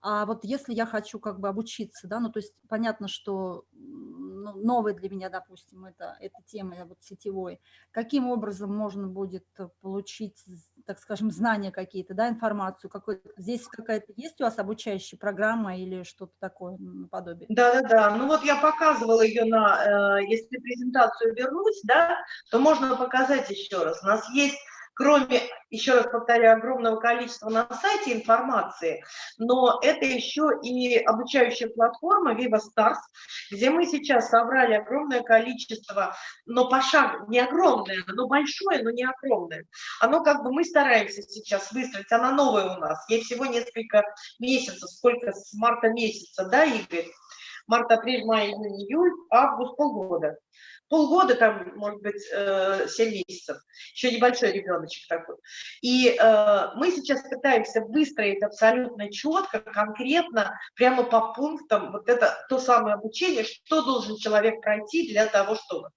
Speaker 6: А вот если я хочу как бы обучиться, да, ну, то есть понятно, что ну, новая для меня, допустим, это, эта тема вот сетевой, каким образом можно будет получить, так скажем, знания какие-то, да, информацию, какой здесь какая-то есть у вас обучающая программа или что-то такое наподобие?
Speaker 1: Да-да-да, ну вот я показывала ее на, э, если презентацию вернуть, да, то можно показать еще раз. У нас есть кроме, еще раз повторяю, огромного количества на сайте информации, но это еще и обучающая платформа Viva Stars, где мы сейчас собрали огромное количество, но по шагу, не огромное, но большое, но не огромное. Оно как бы мы стараемся сейчас выстроить, она новая у нас, ей всего несколько месяцев, сколько с марта месяца, да, Игорь? Март, апрель, май, июнь, июль, август, полгода полгода, там, может быть, 7 э, месяцев, еще небольшой ребеночек такой. И э, мы сейчас пытаемся выстроить абсолютно четко, конкретно, прямо по пунктам, вот это то самое обучение, что должен человек пройти для того, чтобы.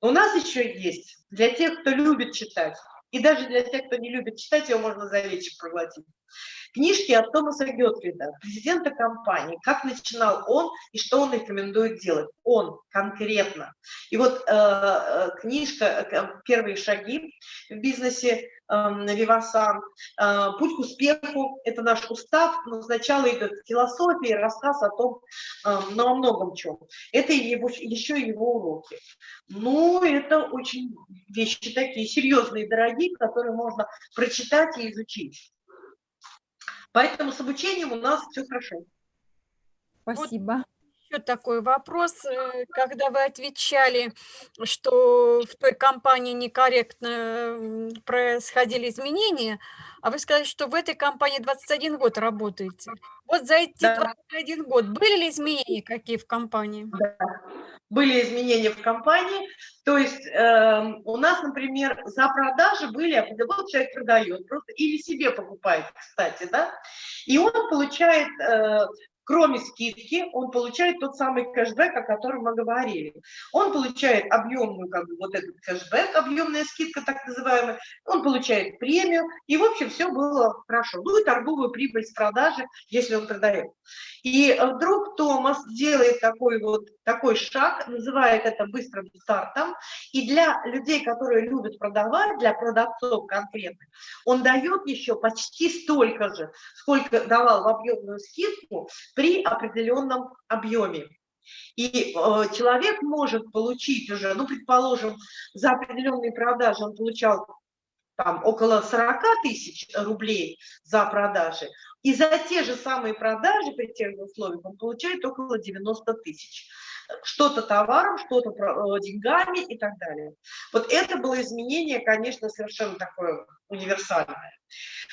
Speaker 1: у нас еще есть, для тех, кто любит читать, И даже для тех, кто не любит читать, ее можно за вечер проглотить. Книжки от Томаса Гетфрида, президента компании, как начинал он и что он рекомендует делать. Он конкретно. И вот э, э книжка э, «Первые шаги в бизнесе» э, Вивасан, э, «Путь к успеху» – это наш устав, но сначала идет философия, рассказ о том, э, ну, о многом чем. Это его, еще его уроки. Ну, это очень вещи такие серьезные, дорогие, которые можно прочитать и изучить. Поэтому с обучением у нас все хорошо.
Speaker 6: Спасибо.
Speaker 7: Еще такой вопрос. Э, когда вы отвечали, что в той компании некорректно происходили изменения, а вы сказали, что в этой компании 21 год работаете. Вот за эти да. 21 год были ли изменения какие в компании?
Speaker 1: Да были изменения в компании. То есть э, у нас, например, за продажи были, вот человек продает просто или себе покупает, кстати, да, и он получает э, кроме скидки, он получает тот самый кэшбэк, о котором мы говорили. Он получает объемную, как бы, вот этот кэшбэк, объемная скидка так называемая, он получает премию, и, в общем, все было хорошо. Ну и торговую прибыль с продажи, если он продает. И вдруг Томас делает такой вот такой шаг, называет это быстрым стартом, и для людей, которые любят продавать, для продавцов конкретно, он дает еще почти столько же, сколько давал в объемную скидку при определенном объеме. И э, человек может получить уже, ну, предположим, за определенные продажи он получал там около 40 тысяч рублей за продажи, и за те же самые продажи при тех же условиях он получает около 90 тысяч. Что-то товаром, что-то э, деньгами и так далее. Вот это было изменение, конечно, совершенно такое универсальное.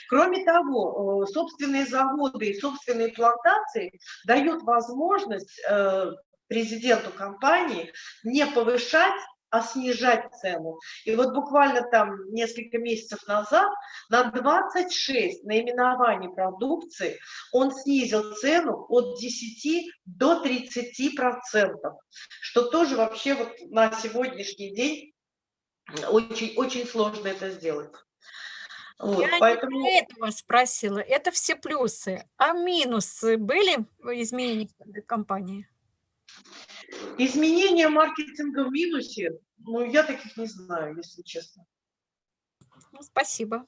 Speaker 1: Кроме того, э, собственные заводы и собственные плантации дают возможность э, президенту компании не повышать а снижать цену. И вот буквально там несколько месяцев назад на 26 наименований продукции он снизил цену от 10 до 30 процентов, что тоже вообще вот на сегодняшний день очень, очень сложно это сделать.
Speaker 7: Вот, Я поэтому... не этого спросила, это все плюсы. А минусы были изменения в компании?
Speaker 1: Изменение маркетинга в минусе, ну, я таких не знаю, если честно.
Speaker 7: Ну, спасибо.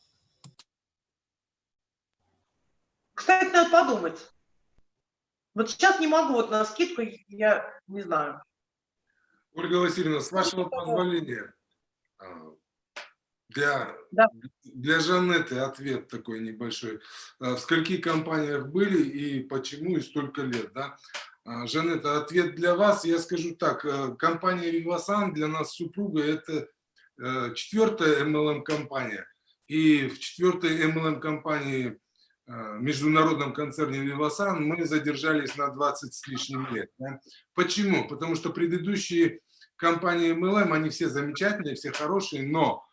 Speaker 1: Кстати, надо подумать. Вот сейчас не могу, вот на скидку я не знаю.
Speaker 3: Ольга Васильевна, с вашего позволения, а, для, да. для Жанеты ответ такой небольшой. А, в скольких компаниях были и почему и столько лет, да? А, Жанета, ответ для вас. Я скажу так, э, компания Vivasan для нас супруга это э, четвертая MLM-компания. И в четвертой MLM-компании, э, международном концерне Vivasan, мы задержались на 20 с лишним лет. Почему? Потому что предыдущие компании MLM, они все замечательные, все хорошие, но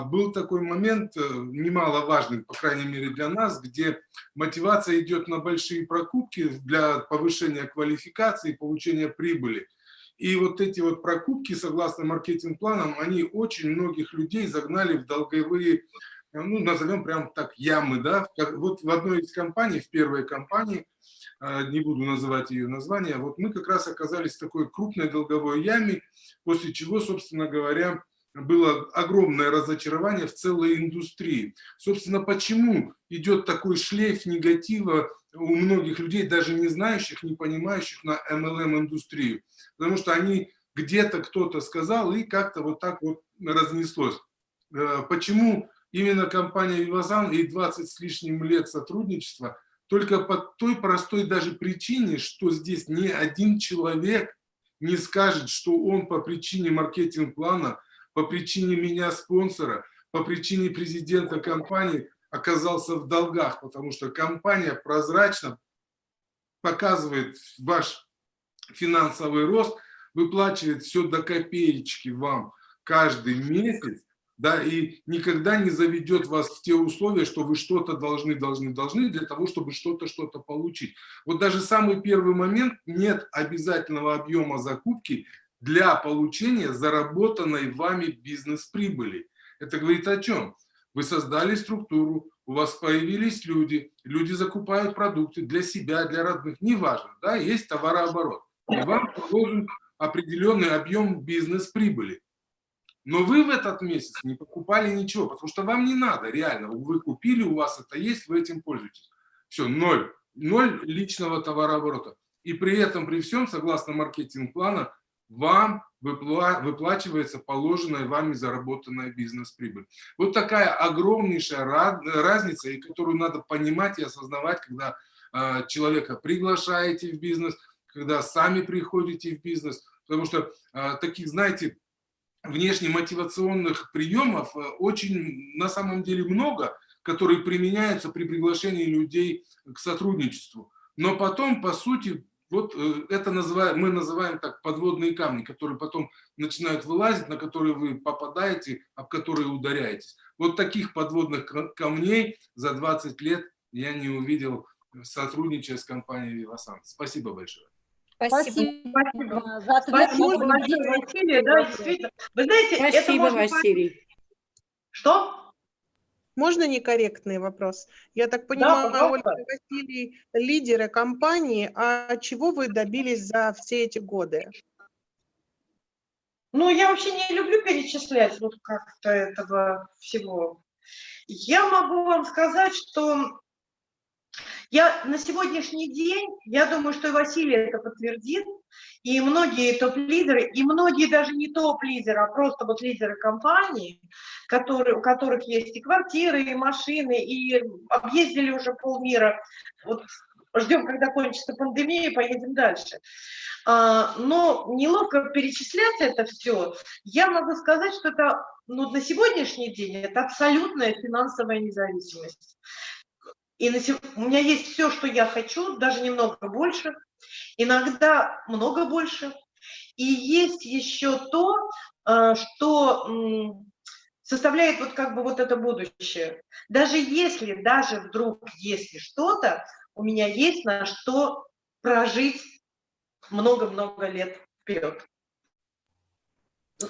Speaker 3: был такой момент, э, немаловажный, по крайней мере для нас, где мотивация идет на большие прокупки для повышения квалификации получения прибыли. И вот эти вот прокупки, согласно маркетинг-планам, они очень многих людей загнали в долговые, ну, назовем прям так, ямы, да. Вот в одной из компаний, в первой компании, а, не буду называть ее название, вот мы как раз оказались в такой крупной долговой яме, после чего, собственно говоря, было огромное разочарование в целой индустрии. Собственно, почему идет такой шлейф негатива у многих людей, даже не знающих, не понимающих на MLM-индустрию? Потому что они где-то кто-то сказал, и как-то вот так вот разнеслось. Э, почему именно компания Вивазан и 20 с лишним лет сотрудничества? Только по той простой даже причине, что здесь ни один человек не скажет, что он по причине маркетинг-плана по причине меня спонсора, по причине президента компании оказался в долгах, потому что компания прозрачно показывает ваш финансовый рост, выплачивает все до копеечки вам каждый месяц, да, и никогда не заведет вас в те условия, что вы что-то должны, должны, должны для того, чтобы что-то, что-то получить. Вот даже самый первый момент, нет обязательного объема закупки, для получения заработанной вами бизнес-прибыли. Это говорит о чем? Вы создали структуру, у вас появились люди, люди закупают продукты для себя, для родных, неважно, да, есть товарооборот. И вам должен определенный объем бизнес-прибыли. Но вы в этот месяц не покупали ничего, потому что вам не надо, реально. Вы купили, у вас это есть, вы этим пользуетесь. Все, ноль. Ноль личного товарооборота. И при этом, при всем, согласно маркетинг-плана, вам выпла выплачивается положенная вами заработанная бизнес-прибыль. Вот такая огромнейшая разница, и которую надо понимать и осознавать, когда э, человека приглашаете в бизнес, когда сами приходите в бизнес. Потому что э, таких, знаете, внешне-мотивационных приемов э, очень на самом деле много, которые применяются при приглашении людей к сотрудничеству. Но потом, по сути, вот э, это называем, мы называем так подводные камни, которые потом начинают вылазить, на которые вы попадаете, об которые ударяетесь. Вот таких подводных камней за 20 лет я не увидел, сотрудничая с компанией «Вивасан». Спасибо большое.
Speaker 6: Спасибо. Спасибо. За ответ.
Speaker 1: Спасибо Василий. Да, действительно. Вы знаете,
Speaker 2: Спасибо,
Speaker 1: это
Speaker 2: Василий.
Speaker 1: Что?
Speaker 2: Можно некорректный вопрос? Я так понимаю,
Speaker 1: да,
Speaker 2: Ольга Василий, лидеры компании, а чего вы добились за все эти годы?
Speaker 1: Ну, я вообще не люблю перечислять вот как-то этого всего. Я могу вам сказать, что я на сегодняшний день, я думаю, что и Василий это подтвердит, и многие топ-лидеры, и многие даже не топ-лидеры, а просто вот лидеры компании, которые, у которых есть и квартиры, и машины, и объездили уже полмира. Вот ждем, когда кончится пандемия, и поедем дальше. А, но неловко перечислять это все. Я могу сказать, что это ну, на сегодняшний день это абсолютная финансовая независимость. И на, у меня есть все, что я хочу, даже немного больше, иногда много больше. И есть еще то, э, что составляет вот как бы вот это будущее. Даже если, даже вдруг, если что-то, у меня есть на что прожить много-много лет вперед.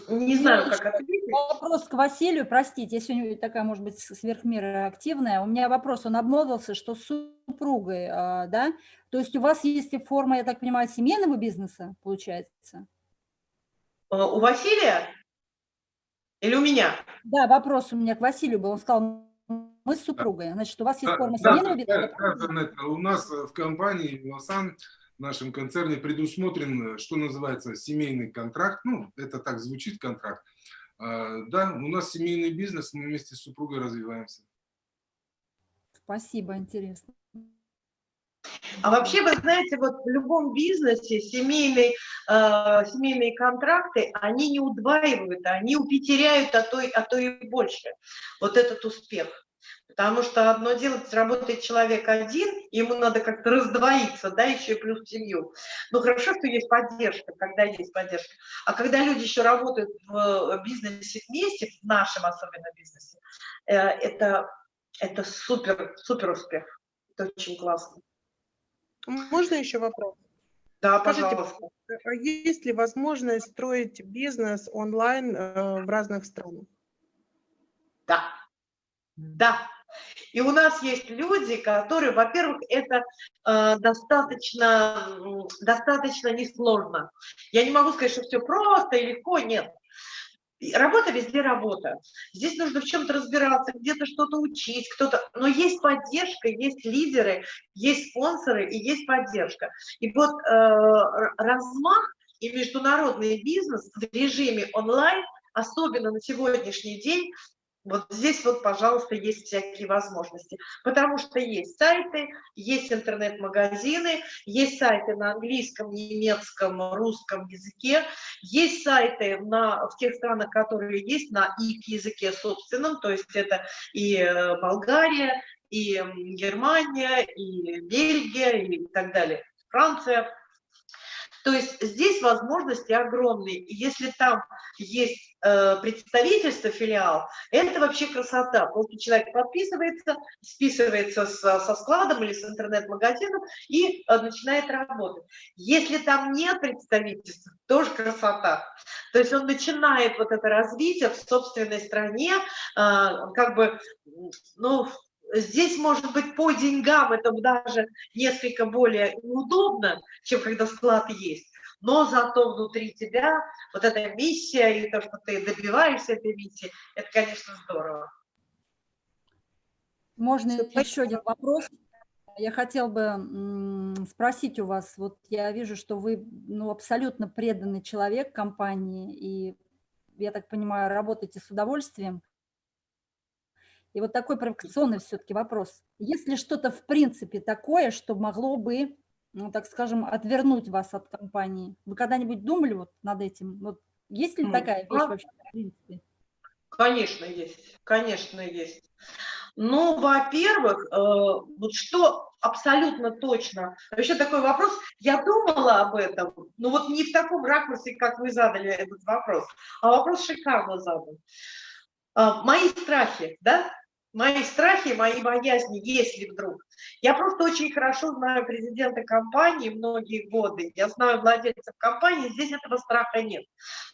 Speaker 1: Не знаю, как ответить.
Speaker 6: Вопрос к Василию, простите, я сегодня такая, может быть, сверхмера активная. У меня вопрос, он обмолвился, что с супругой, а, да? То есть у вас есть форма, я так понимаю, семейного бизнеса, получается?
Speaker 1: А, у Василия? Или у меня?
Speaker 6: Да, вопрос у меня к Василию был. Он сказал, мы с супругой. Значит, у вас есть форма семейного бизнеса?
Speaker 3: Да, да, у нас в компании Лосан в нашем концерне предусмотрен, что называется, семейный контракт. Ну, это так звучит, контракт. А, да, у нас семейный бизнес, мы вместе с супругой развиваемся.
Speaker 6: Спасибо, интересно.
Speaker 1: А вообще, вы знаете, вот в любом бизнесе семейные, э, семейные контракты, они не удваивают, они утеряют, а то, а то и больше. Вот этот успех. Потому что одно дело, работает человек один, ему надо как-то раздвоиться, да, еще и плюс семью. Ну, хорошо, что есть поддержка, когда есть поддержка. А когда люди еще работают в бизнесе вместе, в нашем особенно бизнесе, э, это, это супер, супер успех. Это очень классно.
Speaker 2: Можно еще вопрос?
Speaker 1: Да, Скажите, пожалуйста.
Speaker 2: А есть ли возможность строить бизнес онлайн э, в разных странах?
Speaker 1: Да. Да. И у нас есть люди, которые, во-первых, это э, достаточно, достаточно несложно. Я не могу сказать, что все просто и легко, нет. Работа везде работа. Здесь нужно в чем-то разбираться, где-то что-то учить, кто-то. Но есть поддержка, есть лидеры, есть спонсоры и есть поддержка. И вот э, размах и международный бизнес в режиме онлайн, особенно на сегодняшний день, вот здесь вот, пожалуйста, есть всякие возможности, потому что есть сайты, есть интернет-магазины, есть сайты на английском, немецком, русском языке, есть сайты на, в тех странах, которые есть на их языке собственном, то есть это и э, Болгария, и Германия, и Бельгия, и так далее, Франция. То есть здесь возможности огромные. И если там есть э, представительство, филиал, это вообще красота. Просто человек подписывается, списывается со, со складом или с интернет-магазином и э, начинает работать. Если там нет представительства, тоже красота. То есть он начинает вот это развитие в собственной стране, э, как бы, ну, Здесь, может быть, по деньгам это даже несколько более неудобно, чем когда склад есть, но зато внутри тебя вот эта миссия и то, что ты добиваешься этой миссии, это, конечно, здорово.
Speaker 6: Можно еще один вопрос? Я хотел бы спросить у вас, вот я вижу, что вы ну, абсолютно преданный человек компании, и, я так понимаю, работаете с удовольствием. И вот такой провокационный все-таки вопрос. Есть ли что-то в принципе такое, что могло бы, ну, так скажем, отвернуть вас от компании? Вы когда-нибудь думали вот над этим? Вот есть ли такая вещь вообще в принципе?
Speaker 1: Конечно, есть. Конечно, есть. Ну, во-первых, э, вот что абсолютно точно. Вообще такой вопрос, я думала об этом, но вот не в таком ракурсе, как вы задали этот вопрос, а вопрос шикарно задан. Э, мои страхи, да, мои страхи, мои боязни, если вдруг. Я просто очень хорошо знаю президента компании многие годы, я знаю владельцев компании, здесь этого страха нет.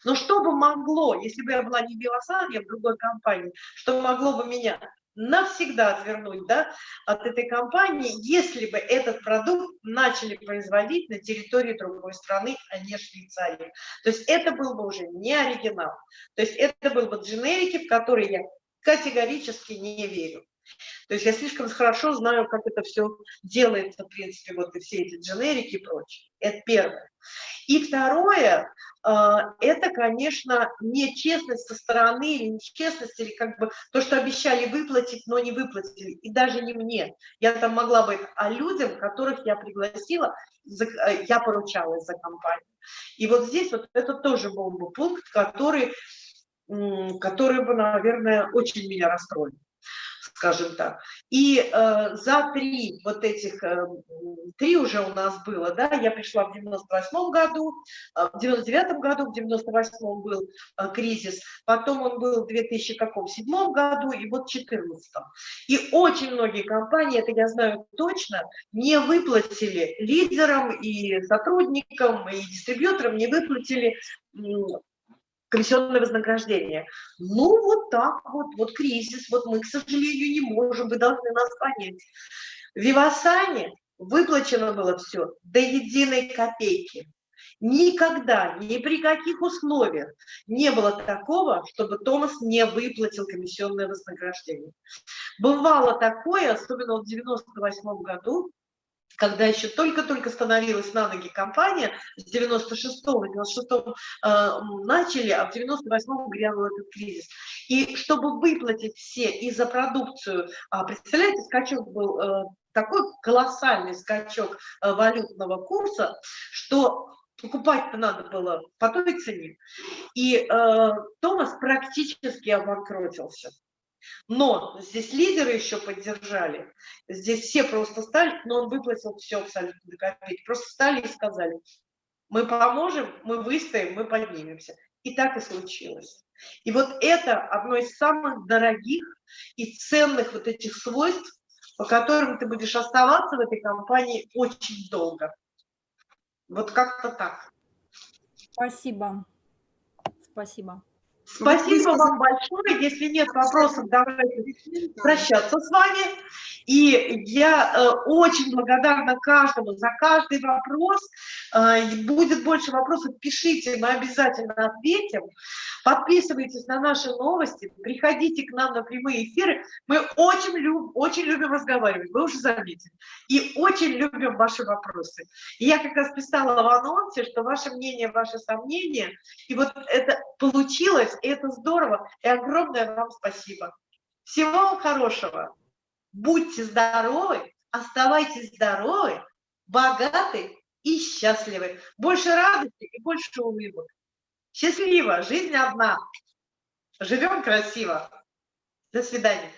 Speaker 1: Но что бы могло, если бы я была не Биосан, я в другой компании, что могло бы меня навсегда отвернуть да, от этой компании, если бы этот продукт начали производить на территории другой страны, а не Швейцарии. То есть это был бы уже не оригинал. То есть это был бы дженерики, в которые я категорически не верю. То есть я слишком хорошо знаю, как это все делается, в принципе, вот и все эти дженерики и прочее. Это первое. И второе, а, это, конечно, нечестность со стороны или нечестность, или как бы то, что обещали выплатить, но не выплатили. И даже не мне. Я там могла бы, а людям, которых я пригласила, э, я поручалась за компанию. И вот здесь вот это тоже был бы пункт, который которые бы, наверное, очень меня расстроили скажем так. И э, за три вот этих, э, три уже у нас было, да, я пришла в 98 году, э, в 99 году, в 98 был э, кризис, потом он был в 2007 году и вот в 2014. И очень многие компании, это я знаю точно, не выплатили лидерам и сотрудникам, и дистрибьюторам, не выплатили комиссионное вознаграждение. Ну, вот так вот, вот кризис, вот мы, к сожалению, не можем, вы должны нас понять. В Вивасане выплачено было все до единой копейки. Никогда, ни при каких условиях не было такого, чтобы Томас не выплатил комиссионное вознаграждение. Бывало такое, особенно в 98 году, когда еще только-только становилась на ноги компания, с 96-го, 96-го э, начали, а в 98-м грянул этот кризис. И чтобы выплатить все и за продукцию, а, представляете, скачок был э, такой колоссальный скачок э, валютного курса, что покупать-то надо было по той цене. И э, Томас практически обанкротился. Но здесь лидеры еще поддержали, здесь все просто стали, но он выплатил все абсолютно до копейки, просто стали и сказали, мы поможем, мы выстоим, мы поднимемся. И так и случилось. И вот это одно из самых дорогих и ценных вот этих свойств, по которым ты будешь оставаться в этой компании очень долго. Вот как-то так.
Speaker 6: Спасибо. Спасибо.
Speaker 1: Спасибо вам большое. Если нет вопросов, давайте прощаться с вами. И я э, очень благодарна каждому за каждый вопрос. Э, будет больше вопросов, пишите, мы обязательно ответим. Подписывайтесь на наши новости, приходите к нам на прямые эфиры. Мы очень, люб, очень любим разговаривать, вы уже заметили. И очень любим ваши вопросы. И я как раз писала в анонсе, что ваше мнение, ваши сомнения. И вот это получилось, и это здорово. И огромное вам спасибо. Всего вам хорошего. Будьте здоровы, оставайтесь здоровы, богаты и счастливы. Больше радости и больше улыбок. Счастливо, жизнь одна. Живем красиво. До свидания.